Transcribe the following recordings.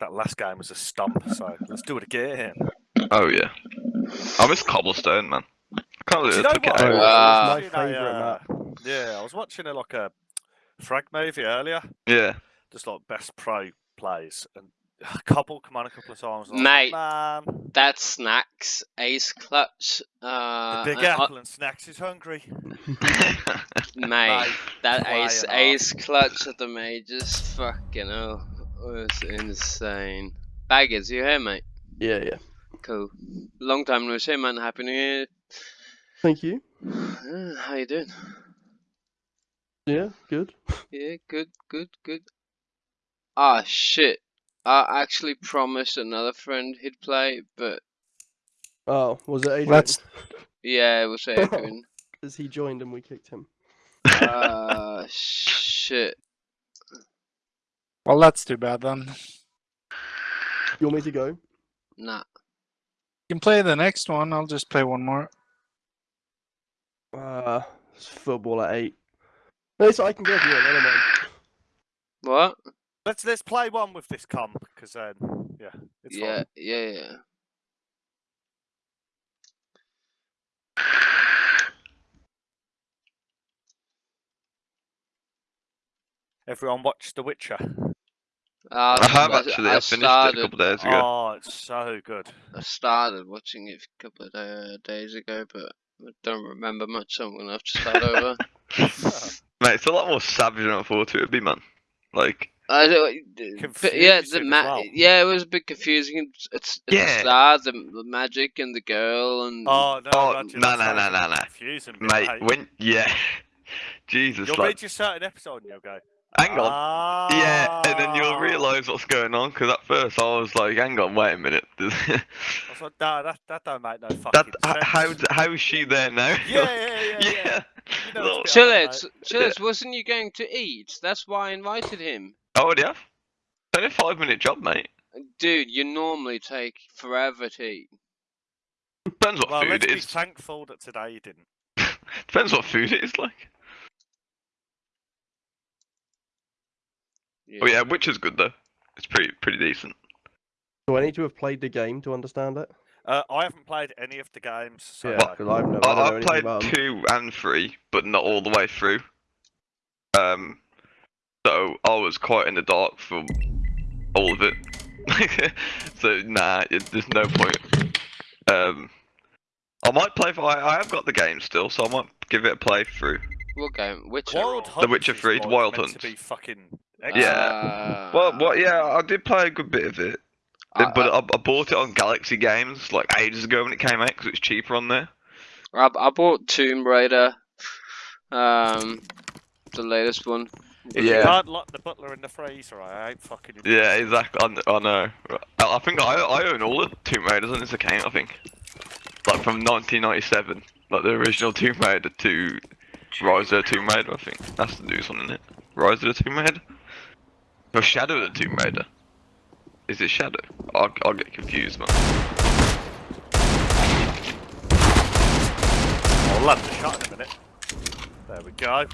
that last game was a stump. So let's do it again. Oh yeah. I miss cobblestone, man. I can't Do believe you know it what? out. Oh, I was it's watching my favourite uh. Yeah, I was watching a, like a frag movie earlier, Yeah. just like best pro plays, and a couple come on a couple of times. and I was Mate. like, man, That's Snax, ace clutch. Uh, the big and I- apple and snacks is hungry. mate, Mate, that ace ace clutch of the majors, fucking hell, was insane. Baggers, you here, mate? Yeah, yeah. Cool. Long time no see, man. Happy New Year. Thank you. Uh, How you doing? Yeah, good. Yeah, good, good, good. Ah, shit. I actually promised another friend he'd play, but Oh, was it Adrian? Let's yeah, it was Adrian. Because he joined and we kicked him. Ah, shit. Well, that's too bad then. You want me to go? Nah. You can play the next one. I'll just play one more. Uh, it's football at eight. No, so I can go if you want. I don't mind. What? Let's let's play one with this comp because then yeah, it's yeah, fine. yeah, yeah. Everyone watched The Witcher. Uh, I have actually. I, I finished it a started, couple days ago. Oh, it's so good. I started watching it a couple of uh, days ago, but I don't remember much, so I'm gonna have to start over. Mate, it's a lot more savage than I thought it would be, man. Like, I don't, but yeah, the Confusing ma- well. yeah, it was a bit confusing. It's, it's Yeah. the start, the, the magic and the girl, and Oh no, Oh, Roger, no, no, no, no, no. Confusing, mate, mate. when yeah, Jesus, you'll like, reach a certain episode and you'll go. Hang on, Ah. yeah, and then you'll realise what's going on. Because at first I was like, hang on, wait a minute, I was like, no, that that don't make no fucking that sense. how how is she there now? Yeah, yeah, yeah, yeah. yeah. You know Look, it's a bit Chillets. Chillets, wasn't you going to eat? That's why I invited him. Oh, yeah. It's only a five minute job, mate. Dude, you normally take forever to eat. Depends what Well, food let's it be thankful that today you didn't. Depends what food it is like. Oh yeah, which is good though. It's pretty pretty decent. Do I need to have played the game to understand it? Uh, I haven't played any of the games. So Yeah, no. because I've never. I, don't I, I've played two and three, but not all the way through. Um, so I was quite in the dark for all of it. so nah, it, there's no point. Um, I might play. For, I, I have got the game still, so I might give it a play through. What game? Witcher. Wild or- Hunt Witcher is, 3, Wild Hunt. To be fucking Yeah. Well, well, yeah, I did play a good bit of it, I- but I, I bought it on Galaxy Games like ages ago when it came out because it was cheaper on there. I, I bought Tomb Raider, um, the latest one. If you Yeah. can't lock the butler in the freezer, I ain't fucking. Yeah, exactly. I, kn- I know. I, I think I, I own all the Tomb Raiders on this account. I think, like from 1997, like the original Tomb Raider to Rise of the Tomb Raider. I think that's the new one, isn't it? Rise of the Tomb Raider. Or Shadow of the Tomb Raider. Is it Shadow? I'll, I'll get confused, man. I'll land the shot in a minute. There we go.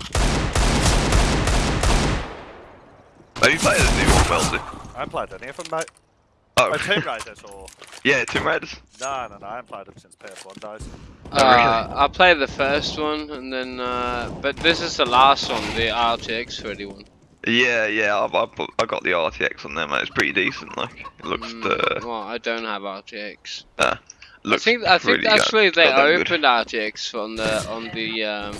Have you played the new one, Wellesley? I haven't played any of them, mate. Oh, Oh, Tomb Raiders or yeah, Tomb Raiders. no, no, no. I haven't played them since PS1 days. Uh, I played the first one, and then, uh, but this is the last one, the RTX 31. Yeah, yeah, I, I, put- I got the RTX on there, mate. It's pretty decent. Like, it looks Mm, uh, well, I don't have RTX. looks I think I think pretty actually god- they goddamn good. opened RTX on the on the um,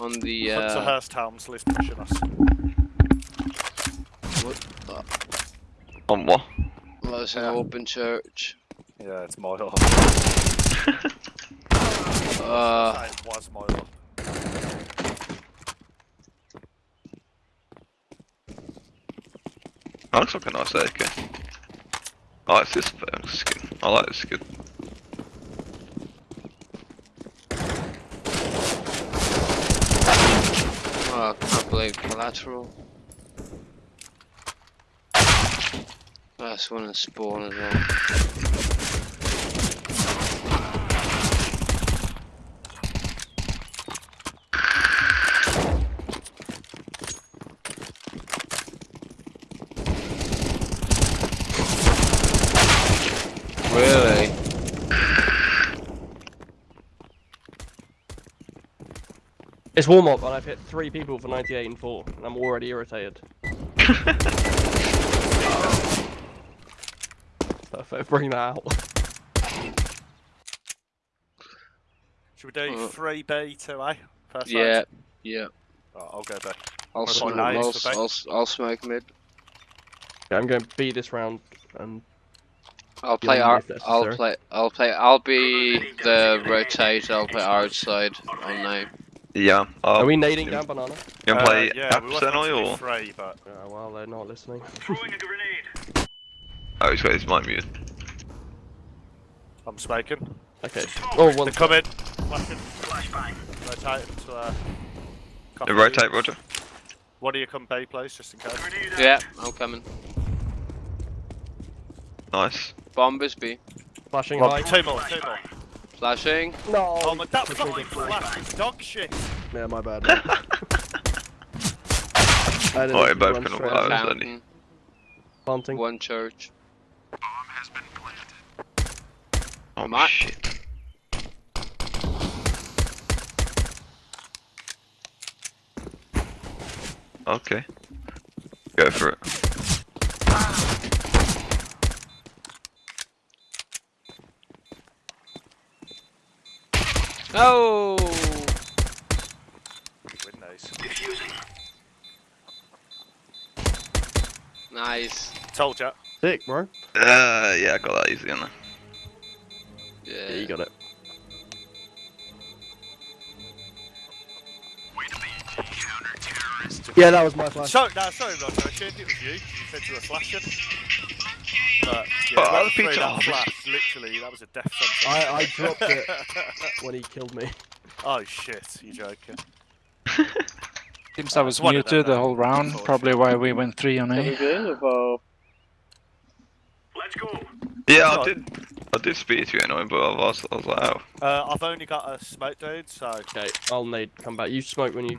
on the Hunter uh, Hurst Helmsley's pushing us. what the, on what? well, it's an Yeah. open church. Yeah, it's my hub. Uh, it was my That looks like a nice AK. I like this skin. I like this skin. oh, I can't believe collateral. Last one in spawn as well. It's warm up, and I've hit three people for 98 and 4, and I'm already irritated. Perfect, bring that out. Should we do Uh, three B two A? First Yeah, round? yeah. Oh, I'll go B. I'll, What sm- about I'll, nades for I'll. I'll smoke mid. Yeah, I'm going B this round, and I'll play Yeah, R. if I'll play. I'll play. I'll be the rotate. I'll play outside on name. Yeah. are we nading down banana? you gonna play uh, yeah, we were Absenoi supposed to do or? three, but Yeah, well, they're not listening. Oh, he's got his mic muted. I'm smoking. Okay. Oh, They're coming. Flashing. Rotate into uh. copy. Uh, Rotate, Roger. What do you come B, please, just in case? Yeah, I'm coming. Nice. Bombers B. Flashing Well, high. two more, two more. Flashing. No! Oh my, that fucking flash is dog shit. Yeah, my bad. I didn't Oh, actually you both run can straight all- out. was only- Fountain. Planting. One church. Oh my shit. Okay. Go for it. Ah. Oh. Win those. Nice. Told ya. Sick, bro. Uh, yeah, I got that easy on there. Yeah, Yeah. you got it. Yeah, that was my flash. So, no, sorry, Roger. I assumed it was you. 'cause You said you were flashing. But, yeah, Oh, whoever I threw that flash, literally, that was a death sentence. I, I dropped it when he killed me. oh, shit. You joking. Seems I was one of muted the then. whole round, probably why we went three on A. Yeah, I Right. did. I did speak to you anyway, but I was, I was like, oh. Uh, I've only got a smoke dude, so Okay, I'll nade. Come back. You smoke when you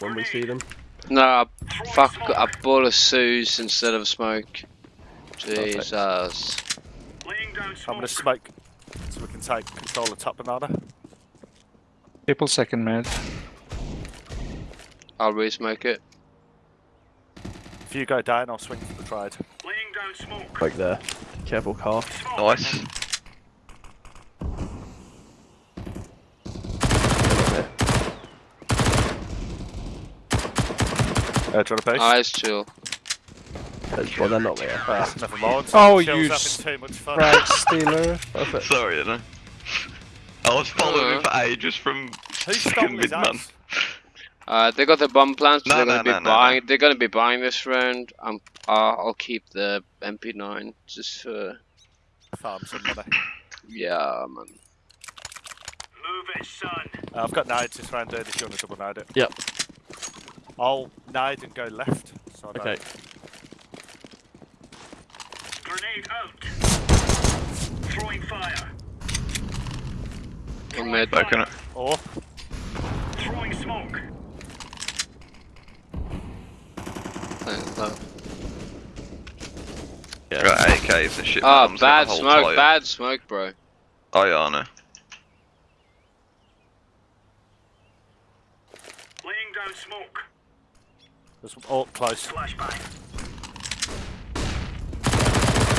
when we see them. No, fuck. I bought a Suze instead of smoke. Jesus. I'm gonna smoke so we can take control of top another. People second mid. I'll re-smoke it. If you go down, I'll swing for the trade. Like there. Careful, car. Nice. Uh, do you want a piece? Eyes chill. That's- Well, they're not there. Uh, never mind. Oh, you having s- too much fun. Frag stealer. Sorry, you know. I was following Uh. for ages from Who stole fucking mid man. Uh, they got the bomb plans, so No, they're no, gonna be no, no, buying. They're gonna be buying this round. Um, uh, I'll keep the MP9 just for Farm some money. yeah, man. Uh, I've got nades this round, dude, if you want to double nade it. Yep. I'll nade and go left. So I don't- Okay. One mid. Back in it. Or, Thanks, love. Yeah. Got AKs and shit. Ah, man, I'm just bad gonna smoke, tight. bad smoke, bro. Oh yeah, I know. there's oh, close.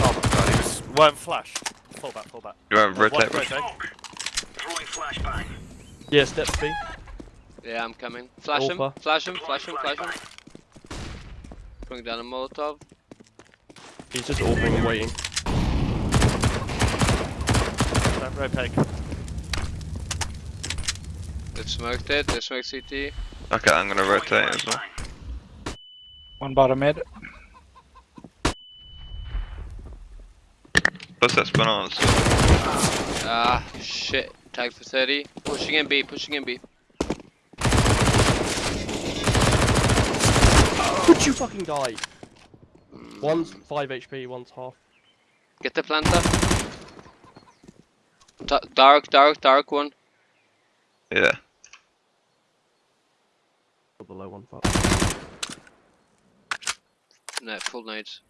Oh my god, he was weren't flashed. Fall back, fall back. You want Uh, rotate, one rotate? Yeah, step B. Yeah, I'm coming. Flash him, flash him, flash him, flash him. Bring down a Molotov. He's just offering and waiting. Don't rotate. They smoked it. They smoked CT. Okay, I'm gonna rotate as well. One bottom mid. Plus that's bananas. Ah, shit. Tag for 30. Pushing in B, pushing in B. Could you fucking die? Mm, One's 5 HP, one's half. Get the planter. Da- dark, dark, dark one. Yeah. Or the low one. Fuck. No, full nades.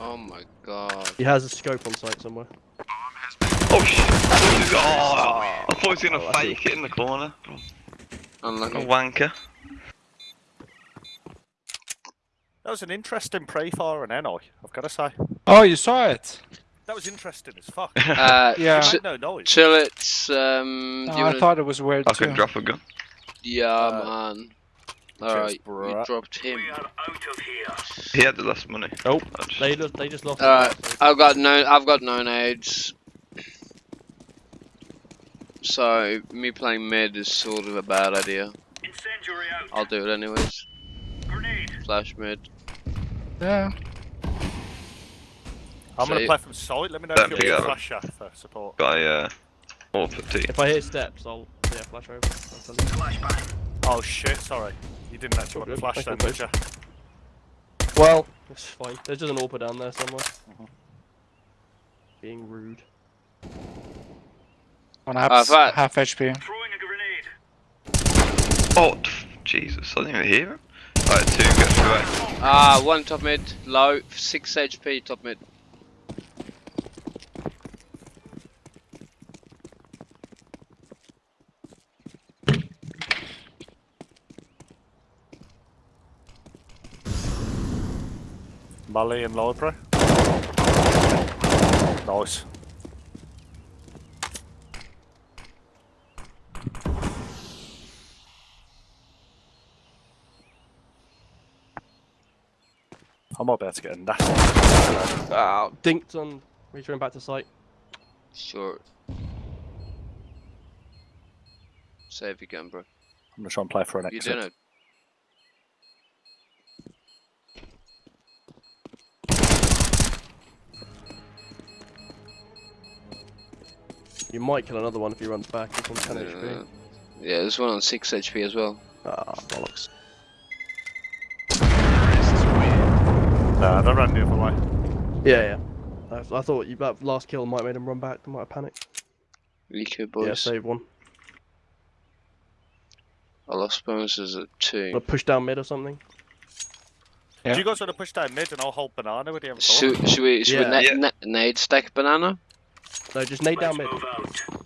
Oh my god. He has a scope on site somewhere. Oh shit! I thought he was gonna, oh, I thought he was gonna Oh, I see. fake it in the corner. A wanker. That was an interesting pre for an NI, I've got to say. Oh, you saw it. That was interesting as fuck. Uh, Yeah. It Ch- no noise. Chillets, um, No, I wanna- thought it was weird I too. can drop a gun. yeah, Uh, man. Alright, you bruh. dropped him. out of here. He had the last money. Oh, just- They just they just lost. Alright, I've got no, I've got no nades. So me playing mid is sort of a bad idea. I'll do it anyways. Flash mid. Yeah. I'm going So- to play from side. Let me know Don't if you're pick a up. flasher for support. Guy, uh, all for T. If I hear steps, I'll yeah flash over. I'll tell you. Oh shit, sorry. You didn't actually want to flash then, did you? Well, it's fine. There's just an AWP down there somewhere. Mhm. Being rude. On apps, if I- half HP. Oh, Jesus, I didn't even hear him. Alright, two, get through A. Ah, one top mid, low, six HP top mid. Molly and library. Nice. I might be able to get a nasty. Ah, dinked on returning back to site. Sure. Save again, bro. I'm gonna try and play for an You exit. didn't. You might kill another one if he runs back. He's on 10 Uh, HP. yeah, there's one on six HP as well. Ah, bollocks. Nah, they ran the other way. Yeah, yeah. I, I thought you, that last kill might have made him run back. They might have panicked. Eco boys. Yeah, save one. I lost bonuses at two. Or push down mid or something. Yeah. Do you guys want to push down mid and I'll hold banana with the M4? Should, should we, should Yeah. we na- Yeah. na- nade stack banana? No, just nade down mid.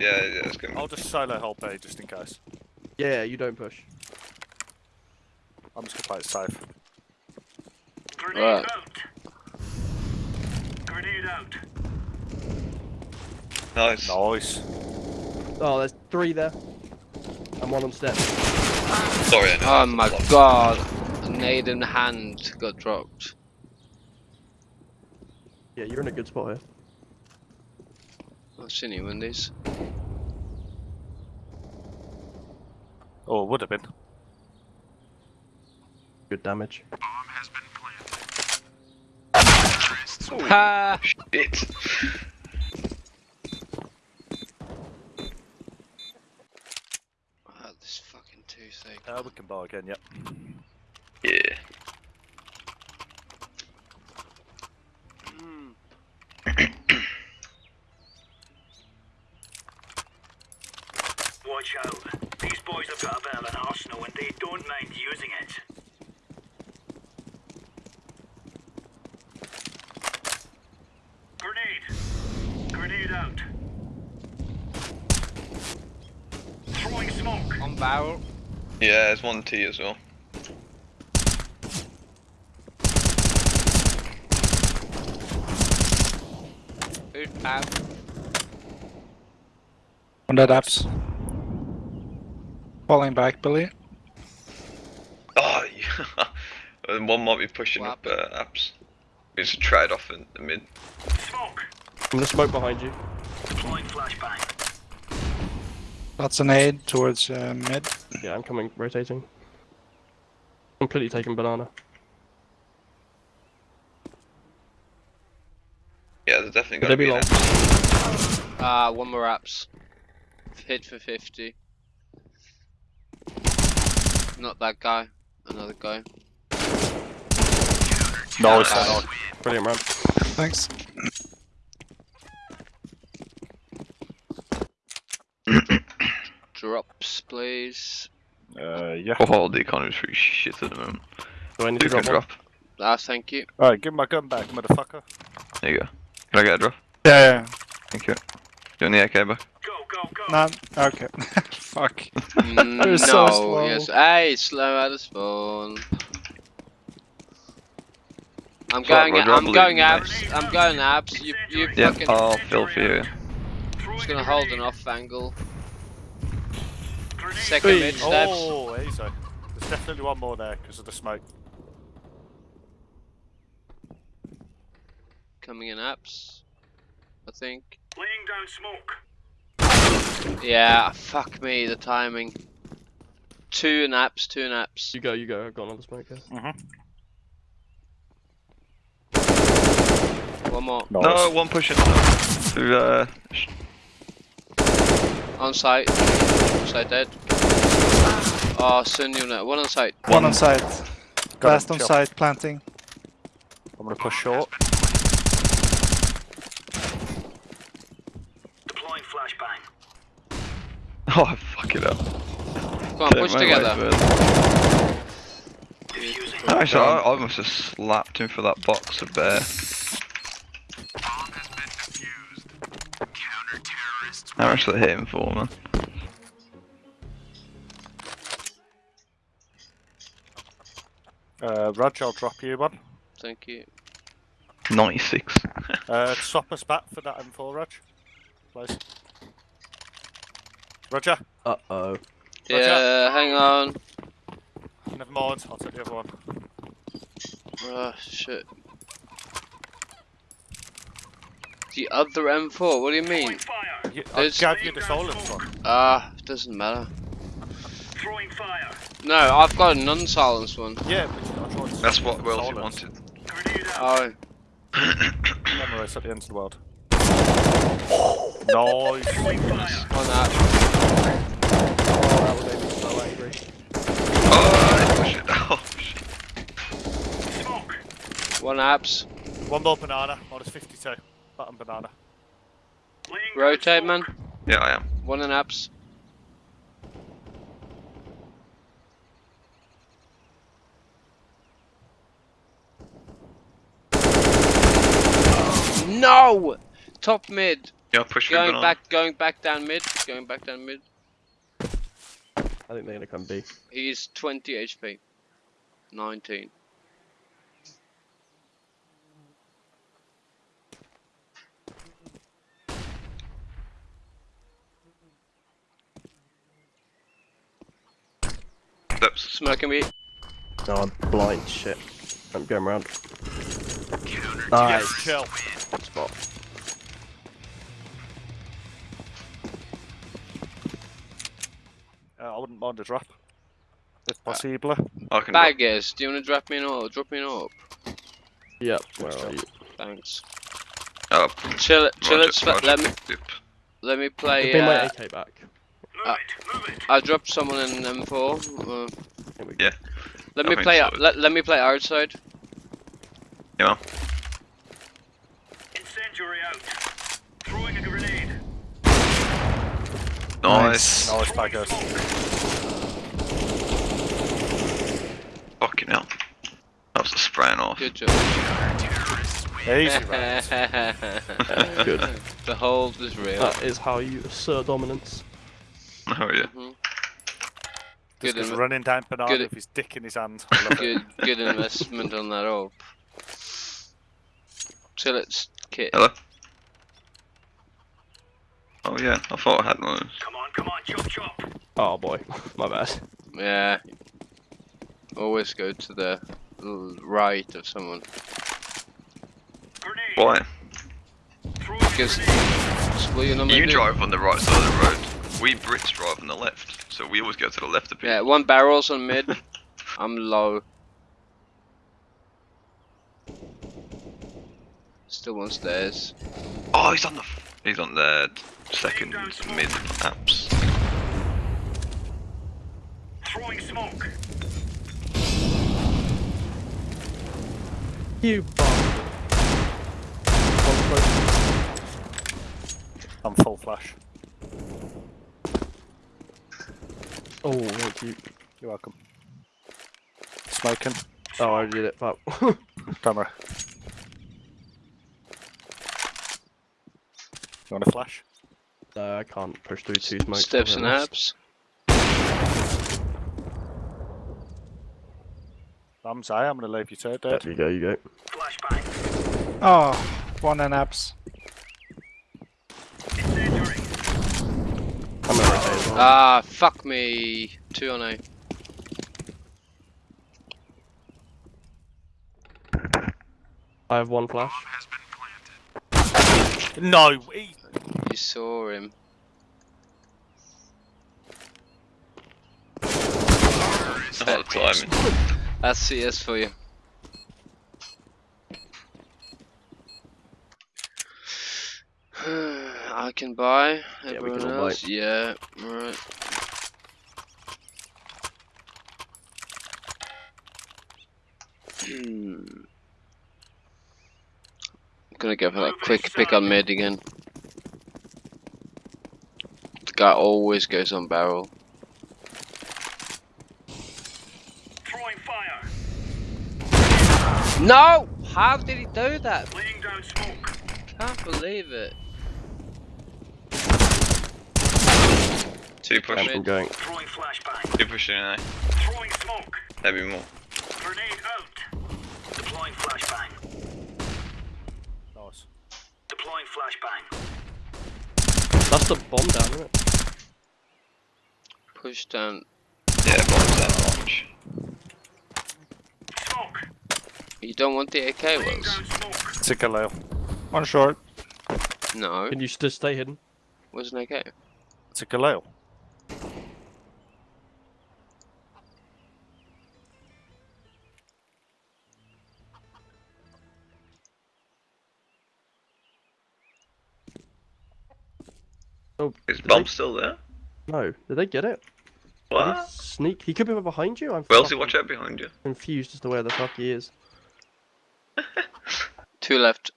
Yeah, yeah, it's good. I'll just solo hold B just in case. Yeah, you don't push. I'm just gonna play it safe. Alright. Nice. Nice. Oh, there's three there. And one on step. Sorry, I know. Oh my god. A nade in hand got dropped. Yeah, you're in a good spot here. I've seen you in these. Oh, it would have been. Good damage. Ha! Shit. Ah, this fucking toothache. Uh, we can buy again, yep. Yeah. Watch out. These boys have got a bit of an arsenal and they don't mind using it. Grenade. Grenade out. Throwing smoke. On barrel. Yeah, there's one T as well. Who's barrel? On apps. Falling back, Billy. Oh, yeah. and one might be pushing What up uh, apps. It's a trade off in the mid. Smoke. I'm gonna smoke behind you. Deploying flashbang. That's an aid towards uh, mid. Yeah, I'm coming, rotating. Completely taking banana. Yeah, there's definitely Could got they to be be long? apps. Ah, one more apps. Hit for 50. Not that guy. Another guy. Nice. Nice. Brilliant man. Thanks. Drops, please. Uh, yeah. Oh, the economy's pretty shit at the moment. Do I need to You can drop one? drop. Ah, thank you. Alright, give me my gun back, motherfucker. There you go. Can I get a drop? Yeah, yeah. Thank you. Doing the AK, bro. Go, go, go. Okay. Fuck. Mm, You're no, so slow. yes. Hey, slow out of spawn. I'm Sorry, going. I I'm going abs. I'm going abs. You, you Yeah, fucking. I'll fill for you. Throwing Just gonna hold an off angle. Second Hey. mid steps. Oh, easy. There's definitely one more there because of the smoke. Coming in apps. I think. Laying down smoke. Yeah. Fuck me. The timing. Two naps. Two naps. You go, you go. I've got another smoke here. Mm-hmm. One more. Nice. No, one pushing. Through, uh, sh- On site. Site dead. Oh, soon you know. One on site. One on site. Got Last on chill. site, planting. I'm gonna push short. Deploying flashbang. Oh, fuck it up. Come on, push together. Actually, I, I must have slapped him for that box of bear. How much did I hit him for, man? Uh, Rog, I'll drop you one. Thank you. 96. Uh, swap us back for that M4, Rog. Please. Roger. Uh oh. Roger. Yeah, hang on. Never mind. I'll take the other one. Oh shit. The other M4, what do you mean? Throwing fire. You, I There's- gave you the silence one. Ah, it doesn't matter. Throwing fire. No, I've got a non-silenced one. Yeah, but I That's what the wanted. Oh, Memories at the end of the world. nice. On that. Oh, that would make me so angry. Oh, push it. Oh, shit. Smoke. One apps. One more banana. Minus 52. Button banana. Rotate, man. Yeah, I am. One in apps. No! Top mid. Yeah, push through Going banana. back, going back down mid. Going back down mid. I think they're gonna come B. He's 20 HP. 19. Steps. Smoking me. No, I'm blind. Shit. I'm going round. Yes, Nice. chill. Spot. Uh, I wouldn't mind a drop. If possible. I can. Baggers, do you want to drop me an orb? Drop me an orb. Yep. Where are you? Thanks. Oh, Chill it, chill Roger, it. Roger. Let me, Yep. let me Give play. me my Uh, AK back. Move Uh, it. I dropped someone in M4. Uh, Here we go. Yeah. let I me play. so. Let, let me play outside. Yeah. Incendiary out. Throwing a grenade. Nice. Nice baggers. Fucking hell. That was the spraying off. Good job. Easy, right. Good. the hold is real. That is how you assert dominance. Oh yeah. Mhm. Just Good, goes running down banana good- with his dick in his hand. I love it. good, good investment on that orb. Chill it, s- kit. Hello. Oh yeah, I thought I had one. of those. Come on, come on. Chop, chop. Oh boy, my bad. Yeah. Always go to the right of someone. Grenade. Why? Because you maybe- drive on the right side of the road. We Brits drive on the left, so we always go to the left of people. Yeah, one barrel's on mid. I'm low. Still on stairs. Oh, he's on the he's on the second mid apps. Throwing smoke. You bomb. I'm full flash. Oh, thank you. You're welcome. Smoking. Oh, I did it, but Don't worry. You want a flash? Uh, I can't push through two smokes. Steps I'll and get lost. abs. I'm sorry, I'm going to leave you to it, dude. There you go, you go. Flashbang. Oh, one and apps. Incendiary. I'm gonna rotate well. Ah, fuck me. Two on A. I have one flash. No, he, You saw him. The timing. That's CS for you. I can buy. Yeah, we can Everyone all buy. Yeah, right. Hmm. Gonna go for that quick pick on mid again. The guy always goes on barrel. Throwing fire. No! How did he do that? Laying down smoke. Can't believe it. Two I'm pushing. going. Throwing flashbang. Two pushing in A. Throwing smoke. Maybe more. Grenade out. Deploying flashbang. nice. Deploying flashbang. That's the bomb down, isn't it? Push down. Yeah, bombs that launch. Smoke. You don't want the AK Laying wells? down smoke. It's a Galil. One short. No, Can you just stay hidden? Where's an AK. It's a Galil. Oh, Is did bomb they- still there? No. Did they get it? Did he What? sneak. He could be behind you. I'm Wellesley, fucking watch out behind you. confused as to where the fuck he is. Two left.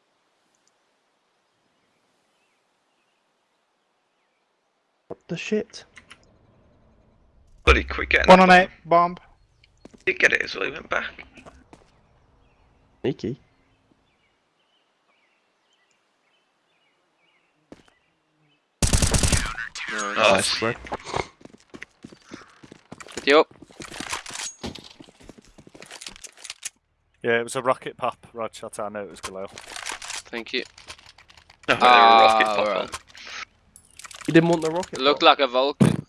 What the shit? Buddy, quick get in One on A. bomb. Bomb. He did get it as well, he went back. Sneaky. No. Nice. Bro. Yep. Yeah, it was a rocket pop, Rog. That's how I know it was Galil. Thank you. No, they rocket Ah, pop right. on. He didn't want the rocket. It looked pop. like a Vulcan.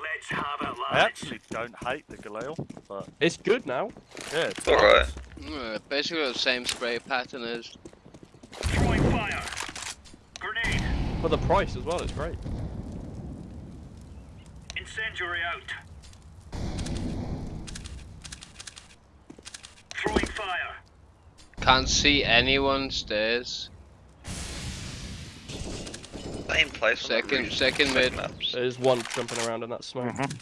Let's have it, lads. I actually don't hate the Galil, but It's good now. yeah, it's Alright. Uh, basically the same spray pattern as. Throwing fire. Grenade. For the price as well, it's great. Incendiary out. Throwing fire. Can't see anyone stairs. Same place. Second- second mid. maps. There's one jumping around in that smoke. Mhm.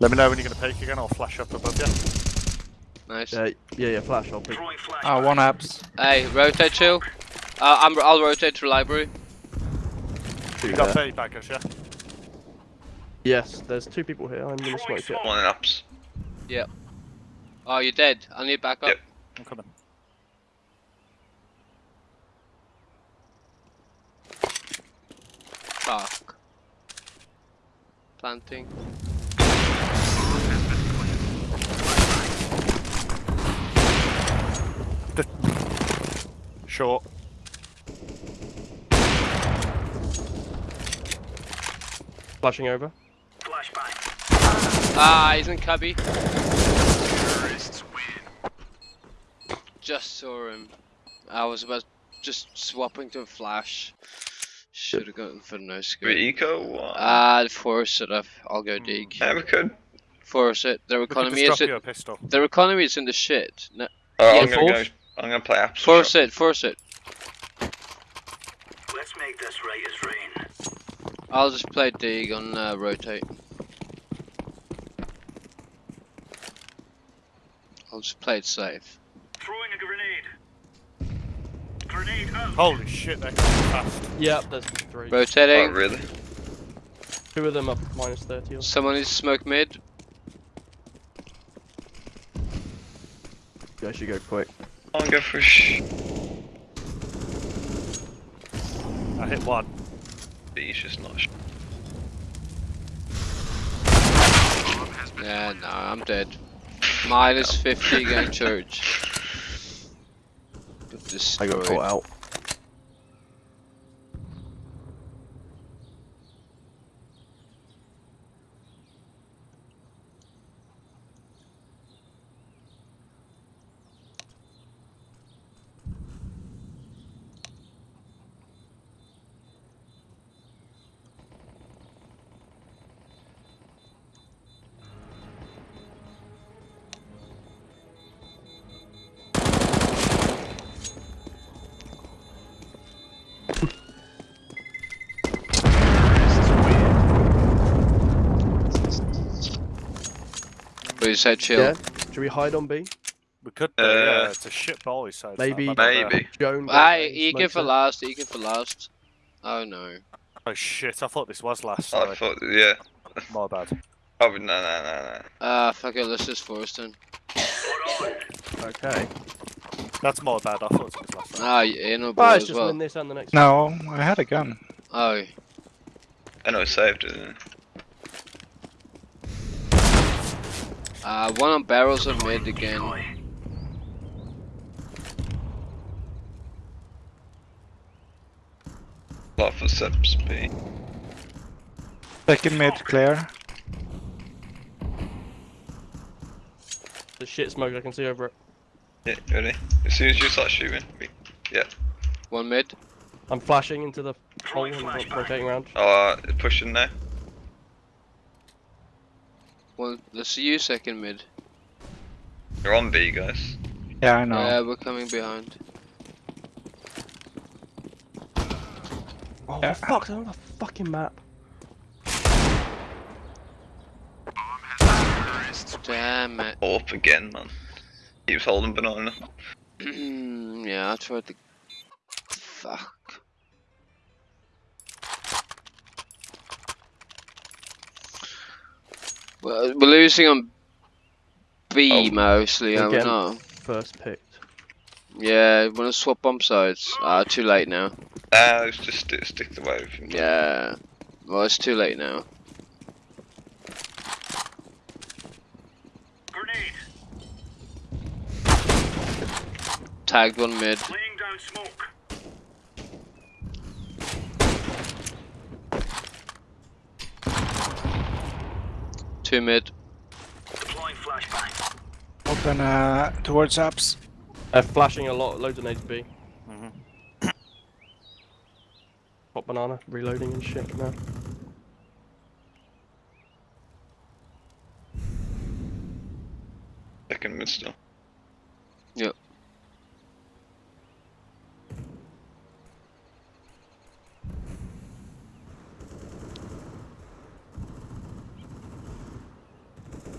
Let me know when you're going to peek again. I'll flash up above you. Nice. Yeah, yeah, yeah, flash, I'll pick. Throwing flashbang. Ah, one apps. Hey, rotate chill. Uh, I'm, I'll rotate to library. Two You got there. 30 baggers, yeah? Yes, there's two people here. I'm gonna Throwing smoke it. One in ups. Oh, you're dead. I need backup. Yep. I'm coming. Fuck. Planting. Short. Flashing over. Flashbang. Ah, he's in cubby. Just saw him. I was about just swapping to a flash. Should have gone for no Three scope. eco, one. Ah, force it. I've- I'll go dig. yeah, we could. Force it. Their economy just is drop in, pistol. their economy is in the shit. No, Alright, Yeah, I'm gonna force. go. I'm gonna play apps. force it. Force it. Let's make this right as rain. I'll just play dig on uh, rotate. I'll just play it safe. Throwing a grenade. Grenade out. Holy shit, they're coming fast. Yep, there's three. Oh, really? Two of them up minus 30 or. Someone needs to smoke mid. You guys should go quick. I'm gonna go for sh. I hit one. B's just not. Sh- Yeah, no, I'm dead. Minus 50 going church. I got Destroyed. caught out. But you said chill. Yeah. Should we hide on B? We could do, Uh, yeah. It's a shit boy, so it's not maybe- Maybe. Joan. Aye, goes for it. last, eager for last. Oh no. Oh shit! I thought this was last. I Sorry, thought, yeah. my bad. Oh, no, no, no, no. Ah, fuck it, let's just force then. Okay. That's my bad. I thought it was last. Ah, you know, ball it's just well. win this and the next. No, I had a gun. Oh, I know it saved it. Uh, one on barrels of mid again. Lot for subs speed. Second mid clear. The shit smoke I can see over it. Yeah, ready? As soon as you start shooting. we- yeah. One mid. I'm flashing into the hole and rotating around. Oh, uh, pushing now. One, let's see you second mid. You're on B, guys. Yeah, I know. Yeah, we're coming behind. Oh, Yeah. for fuck's sake, on the fucking map. Damn it. Up again, man. Keeps holding banana. yeah, I tried to. Fuck. We're losing on B Oh. mostly, are we Again. not? First picked. Yeah, wanna swap bomb sides? Ah, too late now. Ah, let's just stick, stick the wave. Yeah. Well, it's too late now. Grenade. Tagged one mid. Laying down smoke. Two mid. Deploying flashbang. Open uh, towards apps. They're flashing a lot, loads of nades B. Mhm. Hot banana, reloading and shit now. Second mid still.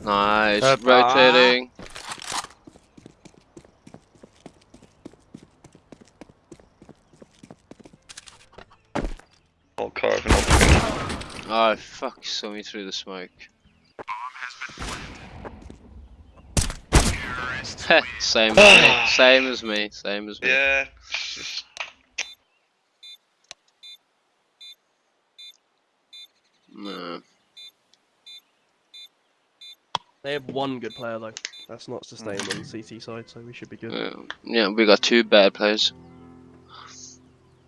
Nice. Rotating. All carving up again. Oh fuck, saw me through the smoke. same as me. Same as me. Same as me. Yeah. it's No. They have one good player though. That's not sustainable on the CT side, so we should be good. Uh, yeah, we got two bad players.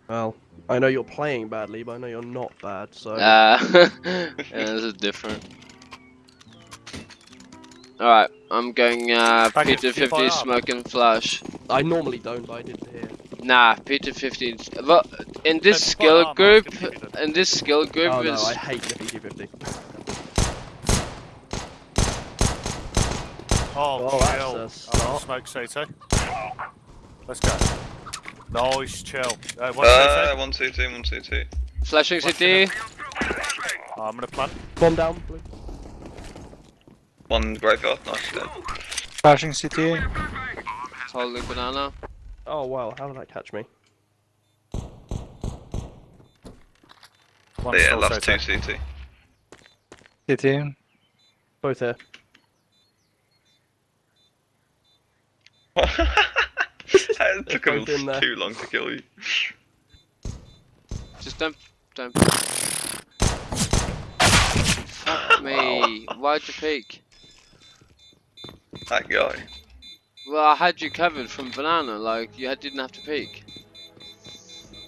Well, I know you're playing badly, but I know you're not bad, so... Ah, uh, yeah, this is different. Alright, I'm going uh, P250 smoke and flash. I normally don't, but I did here. Nah, P250... Well, in this skill group... In this skill group oh, is... No, I hate P250. Oh, oh chill. Oh, smoke CT. Let's go. Nice, chill. Uh, one, uh, CT. one CT, one CT. Flashing CT. Oh, I'm gonna plant. Bomb down, please. One graveyard, nice. Dead. Flashing CT. Holy banana. Oh wow, how did that catch me? One yeah, last two CT. CT. Both here. It took him both in there. too long to kill you. Just don't, don't. Fuck me. Why'd you peek? That guy. Well, I had you covered from banana. Like you didn't have to peek.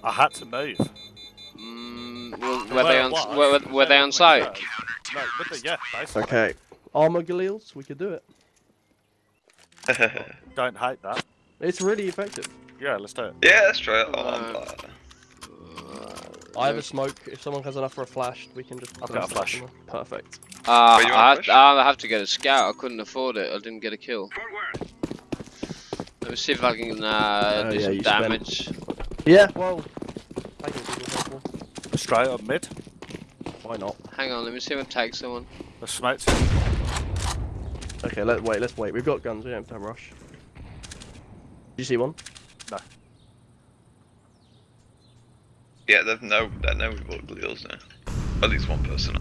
I had to move. Mm, well, The were they on? was, Were, were, the were they on site? No, but yeah, basically. Okay. Armor Galils, we could do it. Don't hate that. It's really effective. Yeah, let's do it. yeah, let's try it. Uh, uh, I have a smoke. If someone has enough for a flash, we can just. I've got a flash flash. Perfect. Uh, Were you on I, push? I have to get a scout. I couldn't afford it. I didn't get a kill. Let me see if I can uh, Oh, do yeah, some you spent- damage. Yeah. Well. I can do helpful. Straight up mid. Why not? Hang on, let me see if I can tag someone. The smoke's Okay. let's wait. Let's wait. We've got guns. We don't have to rush. Did you see one? No. yeah, there's no, they know we've got Galils now. At least one person.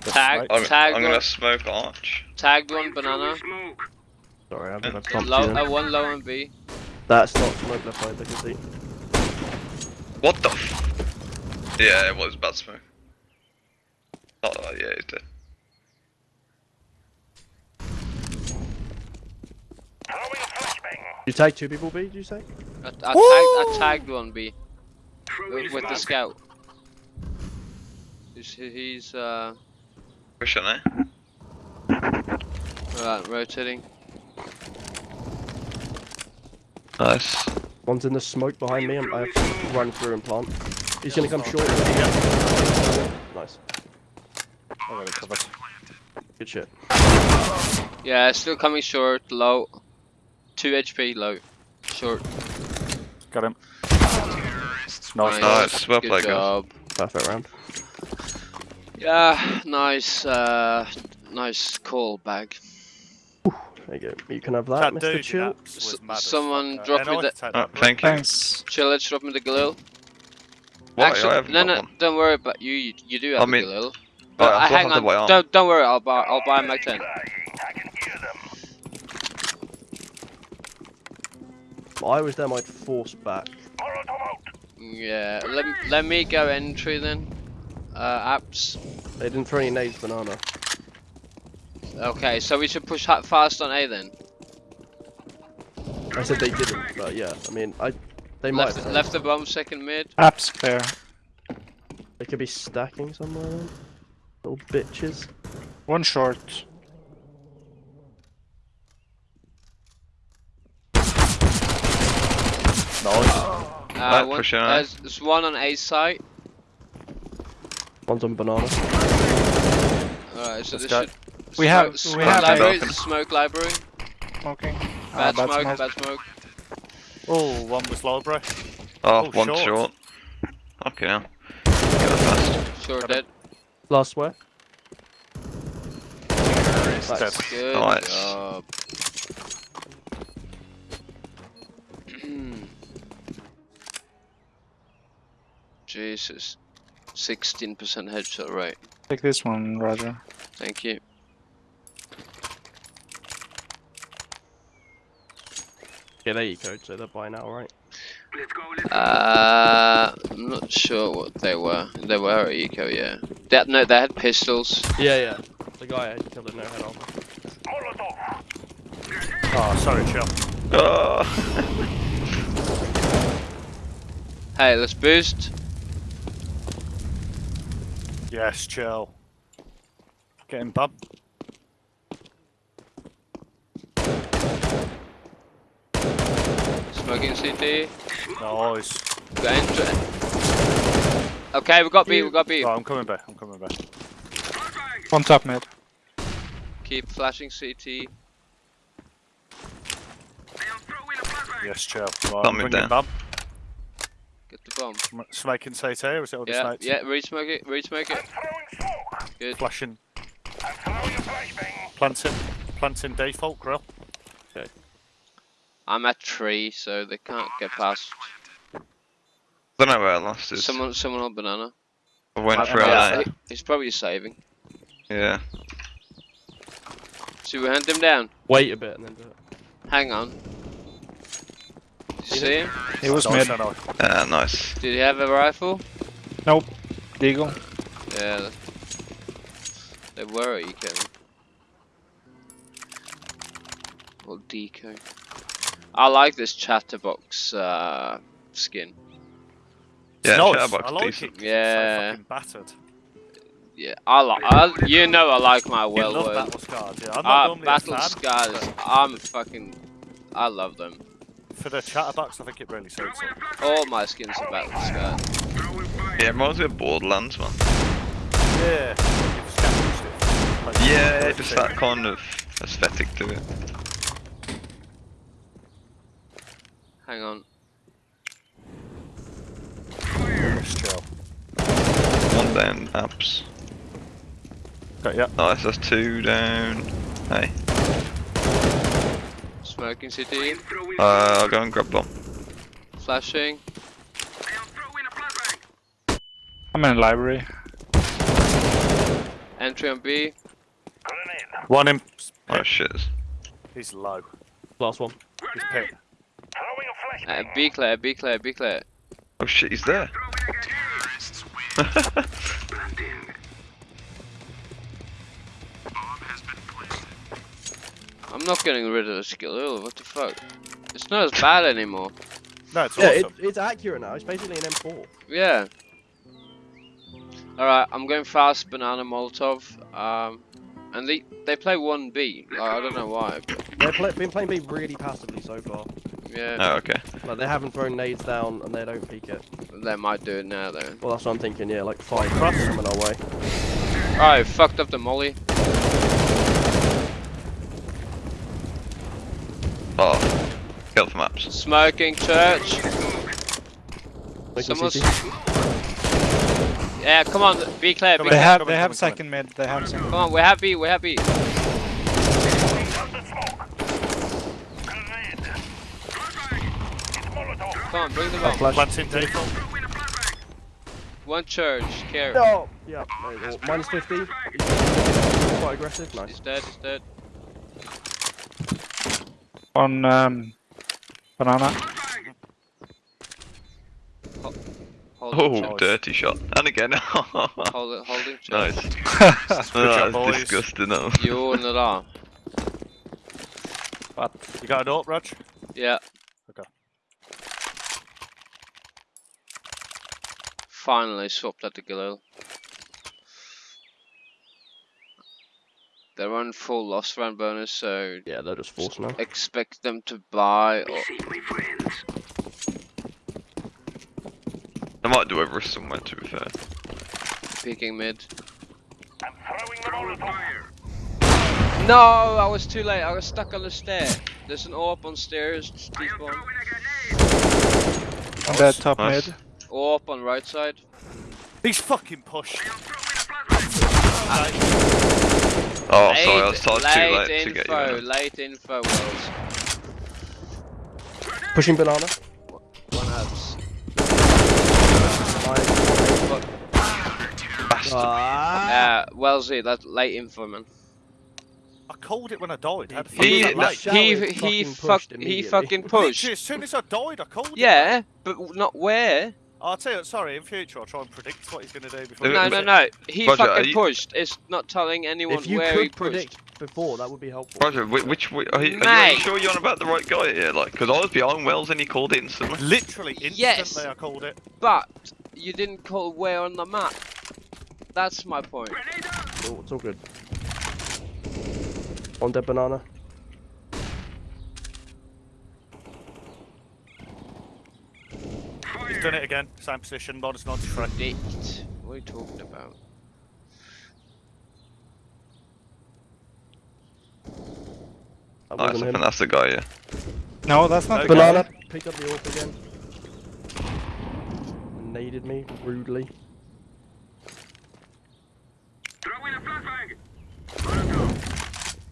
Tag, I'm, tag I'm gonna smoke Arch. tagged one banana. Smoke. Sorry, I haven't Yeah. had time Low, to. uh, one low and B. That's not smoke left side. I can see. What the f- Yeah, it was bad smoke. Oh, yeah, he's dead. Throwing flashbang. You take two people, B? Did you say? I, I, tagged, I tagged one B with, with the scout. He's, he's uh, Pushing eh? right, rotating. Nice. One's in the smoke behind me. and I have to run through and plant. He's gonna come short. Nice. I got it covered. Good shit. Yeah, still coming short, low. 2 HP, low. Short. Got him. Nice. Nice, well Good played, guys. Perfect round. Yeah, nice, uh, nice call bag. There you go. You can have that, That Mr. dude Chill. apps was S- mad as someone fuck. drop Uh, me the- can Oh, thank you. Thanks. Chill, let's drop me the Galil. Why? I Actually, haven't no, no, one. don't worry about you. You, you do have I the mean- Galil. Alright, But I uh, still hang have the on, on. don't don't worry. I'll buy I'll buy a Mac 10. I can hear them. If I was them, I'd force back. Yeah, let let me go entry then. Uh, apps. They didn't throw any nades, banana. Okay, so we should push fast on A then. I said they didn't, but yeah. I mean, I. They might. Left have left the bomb second mid. Apps clear. They could be stacking somewhere. Then. Little bitches. One short. Nice. Uh, Right, one, pushing A. there's, there's one on A site. One's on banana. Alright, so Let's this go. should. We have- smoke we have library. a- Smoke library. Smoking. Bad Uh, smoke. smoke. Bad smoke. Oh, one was library. Oh, Oh, one short. short. Okay, now. Fast. Sure Got dead. Last where? Dead. Nice. Good Nice. job. Jesus. 16% headshot rate. Take this one, Roger. Thank you. Yeah, there you go. So they're by now, right? Let's go. Let's go. Uh, I'm not sure what they were. They were eco, yeah. That no, they had pistols. Yeah, yeah. The guy I killed it no head on. Molotov. Oh, sorry, chill. Oh. Hey, let's boost. Yes, chill. Getting bum. Smoking CT. Nice. Go into Okay, we got B. We got B. Oh, I'm coming back. I'm coming back. Flashbang. One top mid. Keep flashing CT. I am throwing a flashbang. Yes, chill. Right, Bum I'm him bringing down. bum. Get the bomb. Sm- Smoking CT, or is it all the Yeah, smokes? yeah. Re-smoke it. Re-smoke it. I'm throwing smoke. Good. Flashing. I'm throwing a flashbang. Planting. Planting default grill. Okay. I'm a tree, so they can't get past. Don't know where I lost is. Someone, someone on banana. I went I- for I- it. He's probably saving. Yeah. Should we hunt him down? Wait a bit and then do it. Hang on. He's See him? He was Nice, mid. nice. Ah, nice. Did he have a rifle? Nope. Deagle. Yeah. They were at Eco. Or Deco. I like this chatterbox uh, skin. Yeah, nice. Chatterbox I like decent. it 'cause Yeah. It's so fucking battered. Yeah, I like. I, you know, I like my You well love word. battle scars, yeah. I'm not Uh, normally a battle fan, scars. I'm fucking. I love them. For the chatterbox, I think it really suits it. All my skins are battle scars. Yeah, it reminds me of Borderlands, man. Yeah. You've scavenged it. Like, Yeah, like just the that kind of aesthetic to it. Hang on. One down, apps. Okay, yeah. Nice, that's two down. Hey, Smoking CT. uh, I'll go and grab bomb. Flashing. I'm in the library. Entry on B. One in. Oh shit. He's low. Last one. He's pit. Uh, B clear. B clear. B clear. Oh shit, he's there. I'm not getting rid of the skill. Ew, what the fuck? It's not as bad anymore. No, it's Yeah, awesome. it, it's accurate now. It's basically an M4. Yeah. Alright, I'm going fast banana Molotov. Um, and they they play 1B. Like, I don't know why. But They've play, been playing B really passively so far. yeah, Oh, okay. Like they haven't thrown nades down and they don't peek it. they might do it now though. Well, that's what I'm thinking. Yeah, like five Cross. cross coming our way. Alright, fucked up the molly. Oh, kill for maps. Smoking church. Making Someone's. Yeah, come on, be clear. Be They clear. have come they in, have come in, come in. second mid. They have second. Come on, we're happy. We're happy. Come on, bring the bomb. Oh, flash. Planting default. One church. Care. No. Yeah. there Minus 50. Quite aggressive. Nice. He's dead. He's dead. On um, banana. Hold Oh, church. dirty shot. And again. Hold it. Holding church. nice. Good job, that's disgusting. Though. You're not But you got an up, Rog? Yeah. Okay. Finally swapped at the Galil. They're on full loss round bonus, so Yeah, they're just forced now. expect them to buy or I might do over somewhere. To be fair. peeking mid. I'm throwing the roll fire. No, I was too late. I was stuck on the stair. There's an AWP on stairs. Despawn. On that top Nice. mid. AWP on right side. He's fucking pushed. Oh, sorry, I was told too late late to info, get you. in it. late info, Wells. Pushing banana. One ups. Bastard. Ah. Uh, Wellesley, that's late info, man. I called it when I died. How the fuck He was that late? Shower he he fucking fuck pushed he fucking pushed. Literally, as soon as I died, I called it. Yeah, but not where. I'll tell you, sorry, in future I'll try and predict what he's going to do before he No, does no, it. no. He Roger, are fucking you- pushed. It's not telling anyone If you where could he pushed. predict before, that would be helpful. Roger, which, which are, you, are, you, are Mate. you sure you're on about the right guy here? Like, because I was behind Wells and he called it instantly. Literally, instantly Yes. I called it. But you didn't call where on the map. That's my point. Oh, it's all good. On dead banana. He's done it again. Same position, minus 93. Predict. What are you talking about? That Nice, I think that's the guy, yeah. No, that's not Okay. the guy. Banana. Picked up the AWP again. Naded me rudely.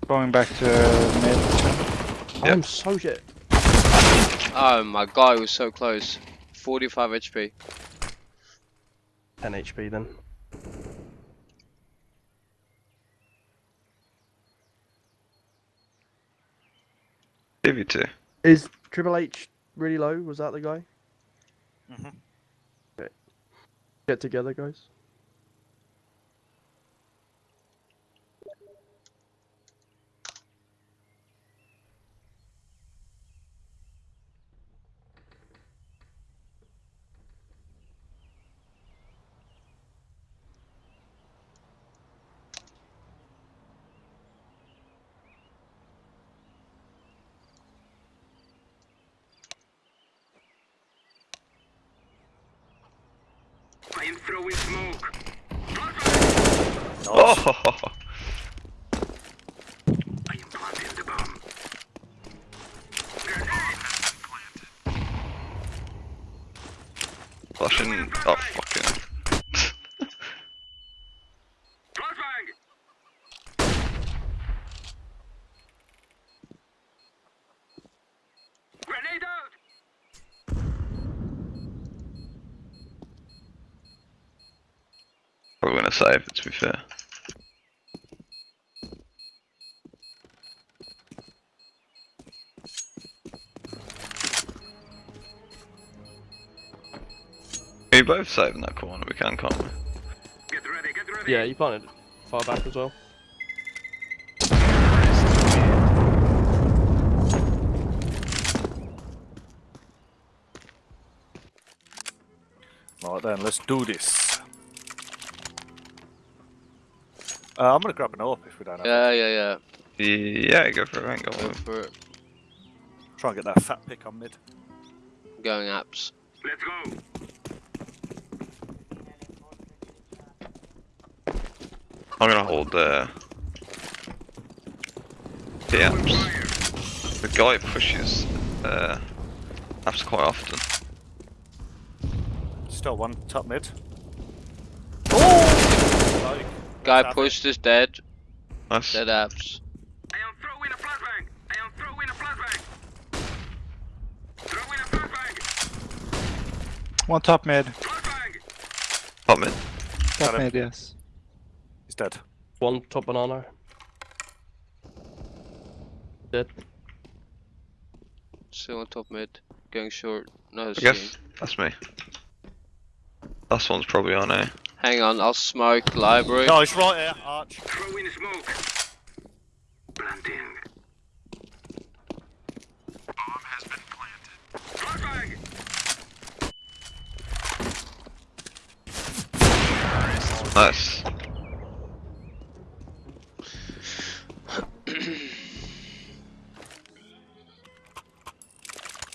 Going back to mid. Yep. I'm so shit. Oh my god, he was so close. 45 HP. 10 HP then. Give you two. Is Triple H really low. Was that the guy? Mhm. Okay. Get together, guys. Oh, I am planting the bomb. flashing. Oh, fucking. hell. Flashbang! Grenade out! Probably gonna save it to be fair. We both save in that corner, we can, can't we? Get ready, get ready! Yeah, you planted far back as well. Right then, let's do this. Uh, I'm gonna grab an AWP if we don't have it. Yeah, yeah, yeah. Yeah, go for it, I ain't got Go one. for it. Try and get that fat pick on mid. Going apps. Let's go! I'm gonna hold uh, the apps. The guy pushes uh, apps quite often. Still one top mid. Oh! Like, Guy have it. pushed is dead. Nice. Dead apps. I am throwing a flashbang! I am throwing a flashbang! Throwing a flashbang! One top mid. Flashbang! Top mid. Top Got him. mid, yes. He's dead. One top banana. Dead. Still on top mid. Going short. No, I guess that's me. Last one's probably on A. Hang on, I'll smoke library. No, it's right here, Arch. Throwing smoke! Planting. Bomb has been planted. Flashbang! Nice.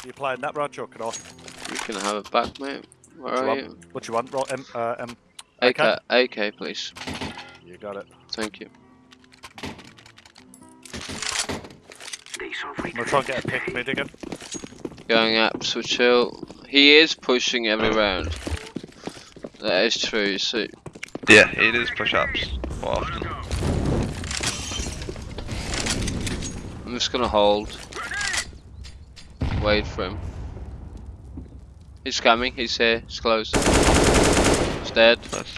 you playing that, Raj, or can I? You can have it back, mate. Where What you want? you? What you want, Ro- M, uh, M? AK, Okay. AK, please. You got it. Thank you. They saw I'm gonna try and get a pick mid again. Going apps with chill. He is pushing every round. That is true. So Yeah, it is push ups quite often. I'm just gonna hold. Wait for him. He's coming. He's here. He's close. He's dead. Nice.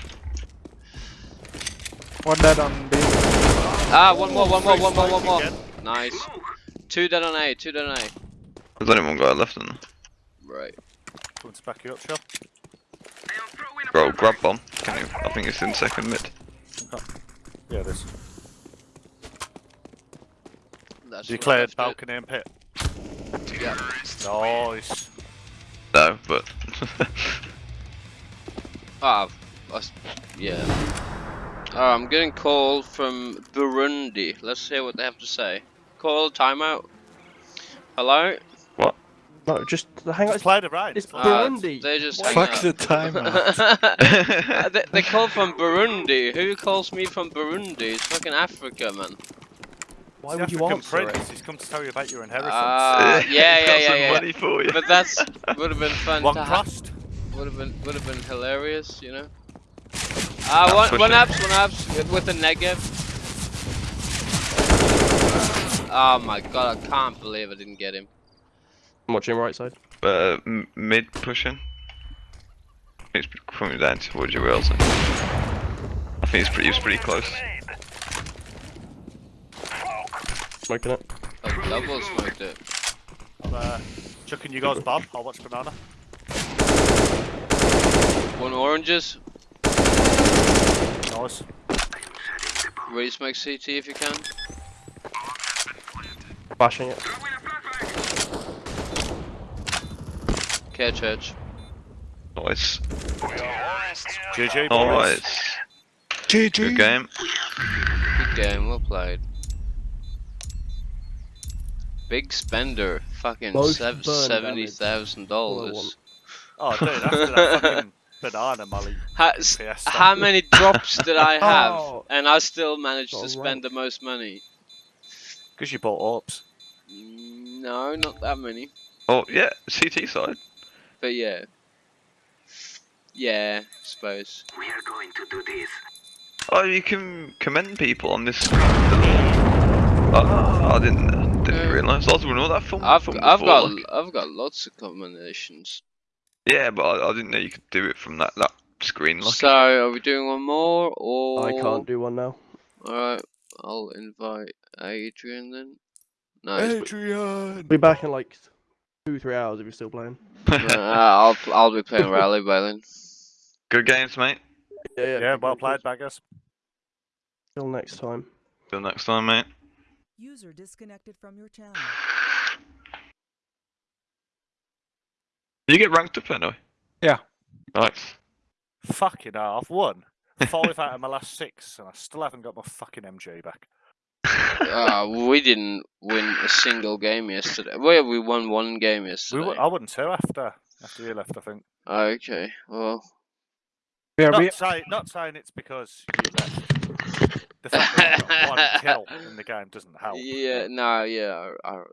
One dead on B. Ah, one more, one more, one more, one more. Nice. Two dead on A. Two dead on A. There's only one guy left in there. Right. Come to back you up, Shell. I am throwing a Bro, grab bomb. Can you? I think it's in second mid. Yeah, it is. That's You cleared balcony and pit. Yeah. Nice. No, but Ah, I s- yeah. Oh, I'm getting called from Burundi. Let's hear what they have to say. Call timeout. Hello. What? No, just hang on. Just played it right. It's Play- Uh, Burundi. They just Fuck out. the timeout. they, they call from Burundi. Who calls me from Burundi? It's fucking Africa, man. Why It's would you African answer it? prince. He's come to tell you about your inheritance. Ah, yeah, yeah, got yeah, some yeah. money for you. But that's would have been fun One to have. crust. Would have been would have been hilarious, you know. Ah, Nah, one push one it. abs, one abs with, with a negative. Oh my god, I can't believe I didn't get him. I'm watching right side. uh, m- mid pushing. He's coming down towards you, Wilson. I think he's pretty, he's pretty close. Smoking it. I double smoked it. I'm uh, Chucking you guys, Bob. I'll watch banana. One oranges. Nice. Ready smoke CT if you can. Bashing it. Throwing a. Catch edge. Nice. GG. Nice. GG. Good game. Good game, well played. Big spender, fucking Most sev- burn seventy damage. thousand All I dollars. Oh, dude, after that fucking banana molly. How, how many drops did I have, Oh. and I still managed to spend right. the most money? Because you bought orbs. Mm, No, not that many, Oh yeah, CT side. but yeah, yeah, I suppose. We are going to do this. Oh, you can commend people on this. Oh, I didn't didn't realise. I was wondering what that film. I've film I've before, got like- I've got lots of combinations. Yeah, but I, I didn't know you could do it from that that screen. Like, So are we doing one more or? I can't do one now. Alright, I'll invite Adrian then. No, he's- Adrian! Be back in like two, three hours if you're still playing. uh, I'll I'll be playing rally by then. good games, mate. Yeah, Yeah, good, well played, good. baggers. Till next time. Till next time, mate. User disconnected from your channel. You get ranked up anyway. Yeah. Nice. Fucking hell, I've won. Five out of my last six, and I still haven't got my fucking MJ back. Uh, we didn't win a single game yesterday. Well, we won one game We yesterday. won, I won two after after you left, I think. Okay, well, Yeah, Not, we, say, not saying it's because you left. The fact that I got one kill in the game doesn't help. yeah, no, yeah, I, I,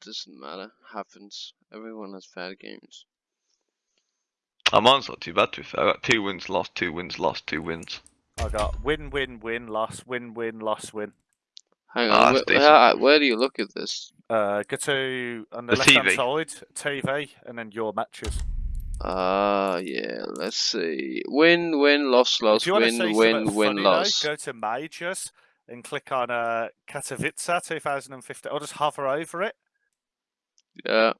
doesn't matter. Happens. Everyone has bad games. Oh, mine's not too bad to be fair. I got two wins, lost, two wins, lost, two wins. I got win, win, win, loss, win, win, loss, win. Hang Oh, on, that's wh- where, where do you look at this? Uh, go to on the, The left hand side, TV, and then your matches. Ah, yeah, let's see. Win, win, loss, loss, if you want to win, see win, win, funny, loss. Though, go to majors and click on uh, Katowice 2015. Or just hover over it. Yeah,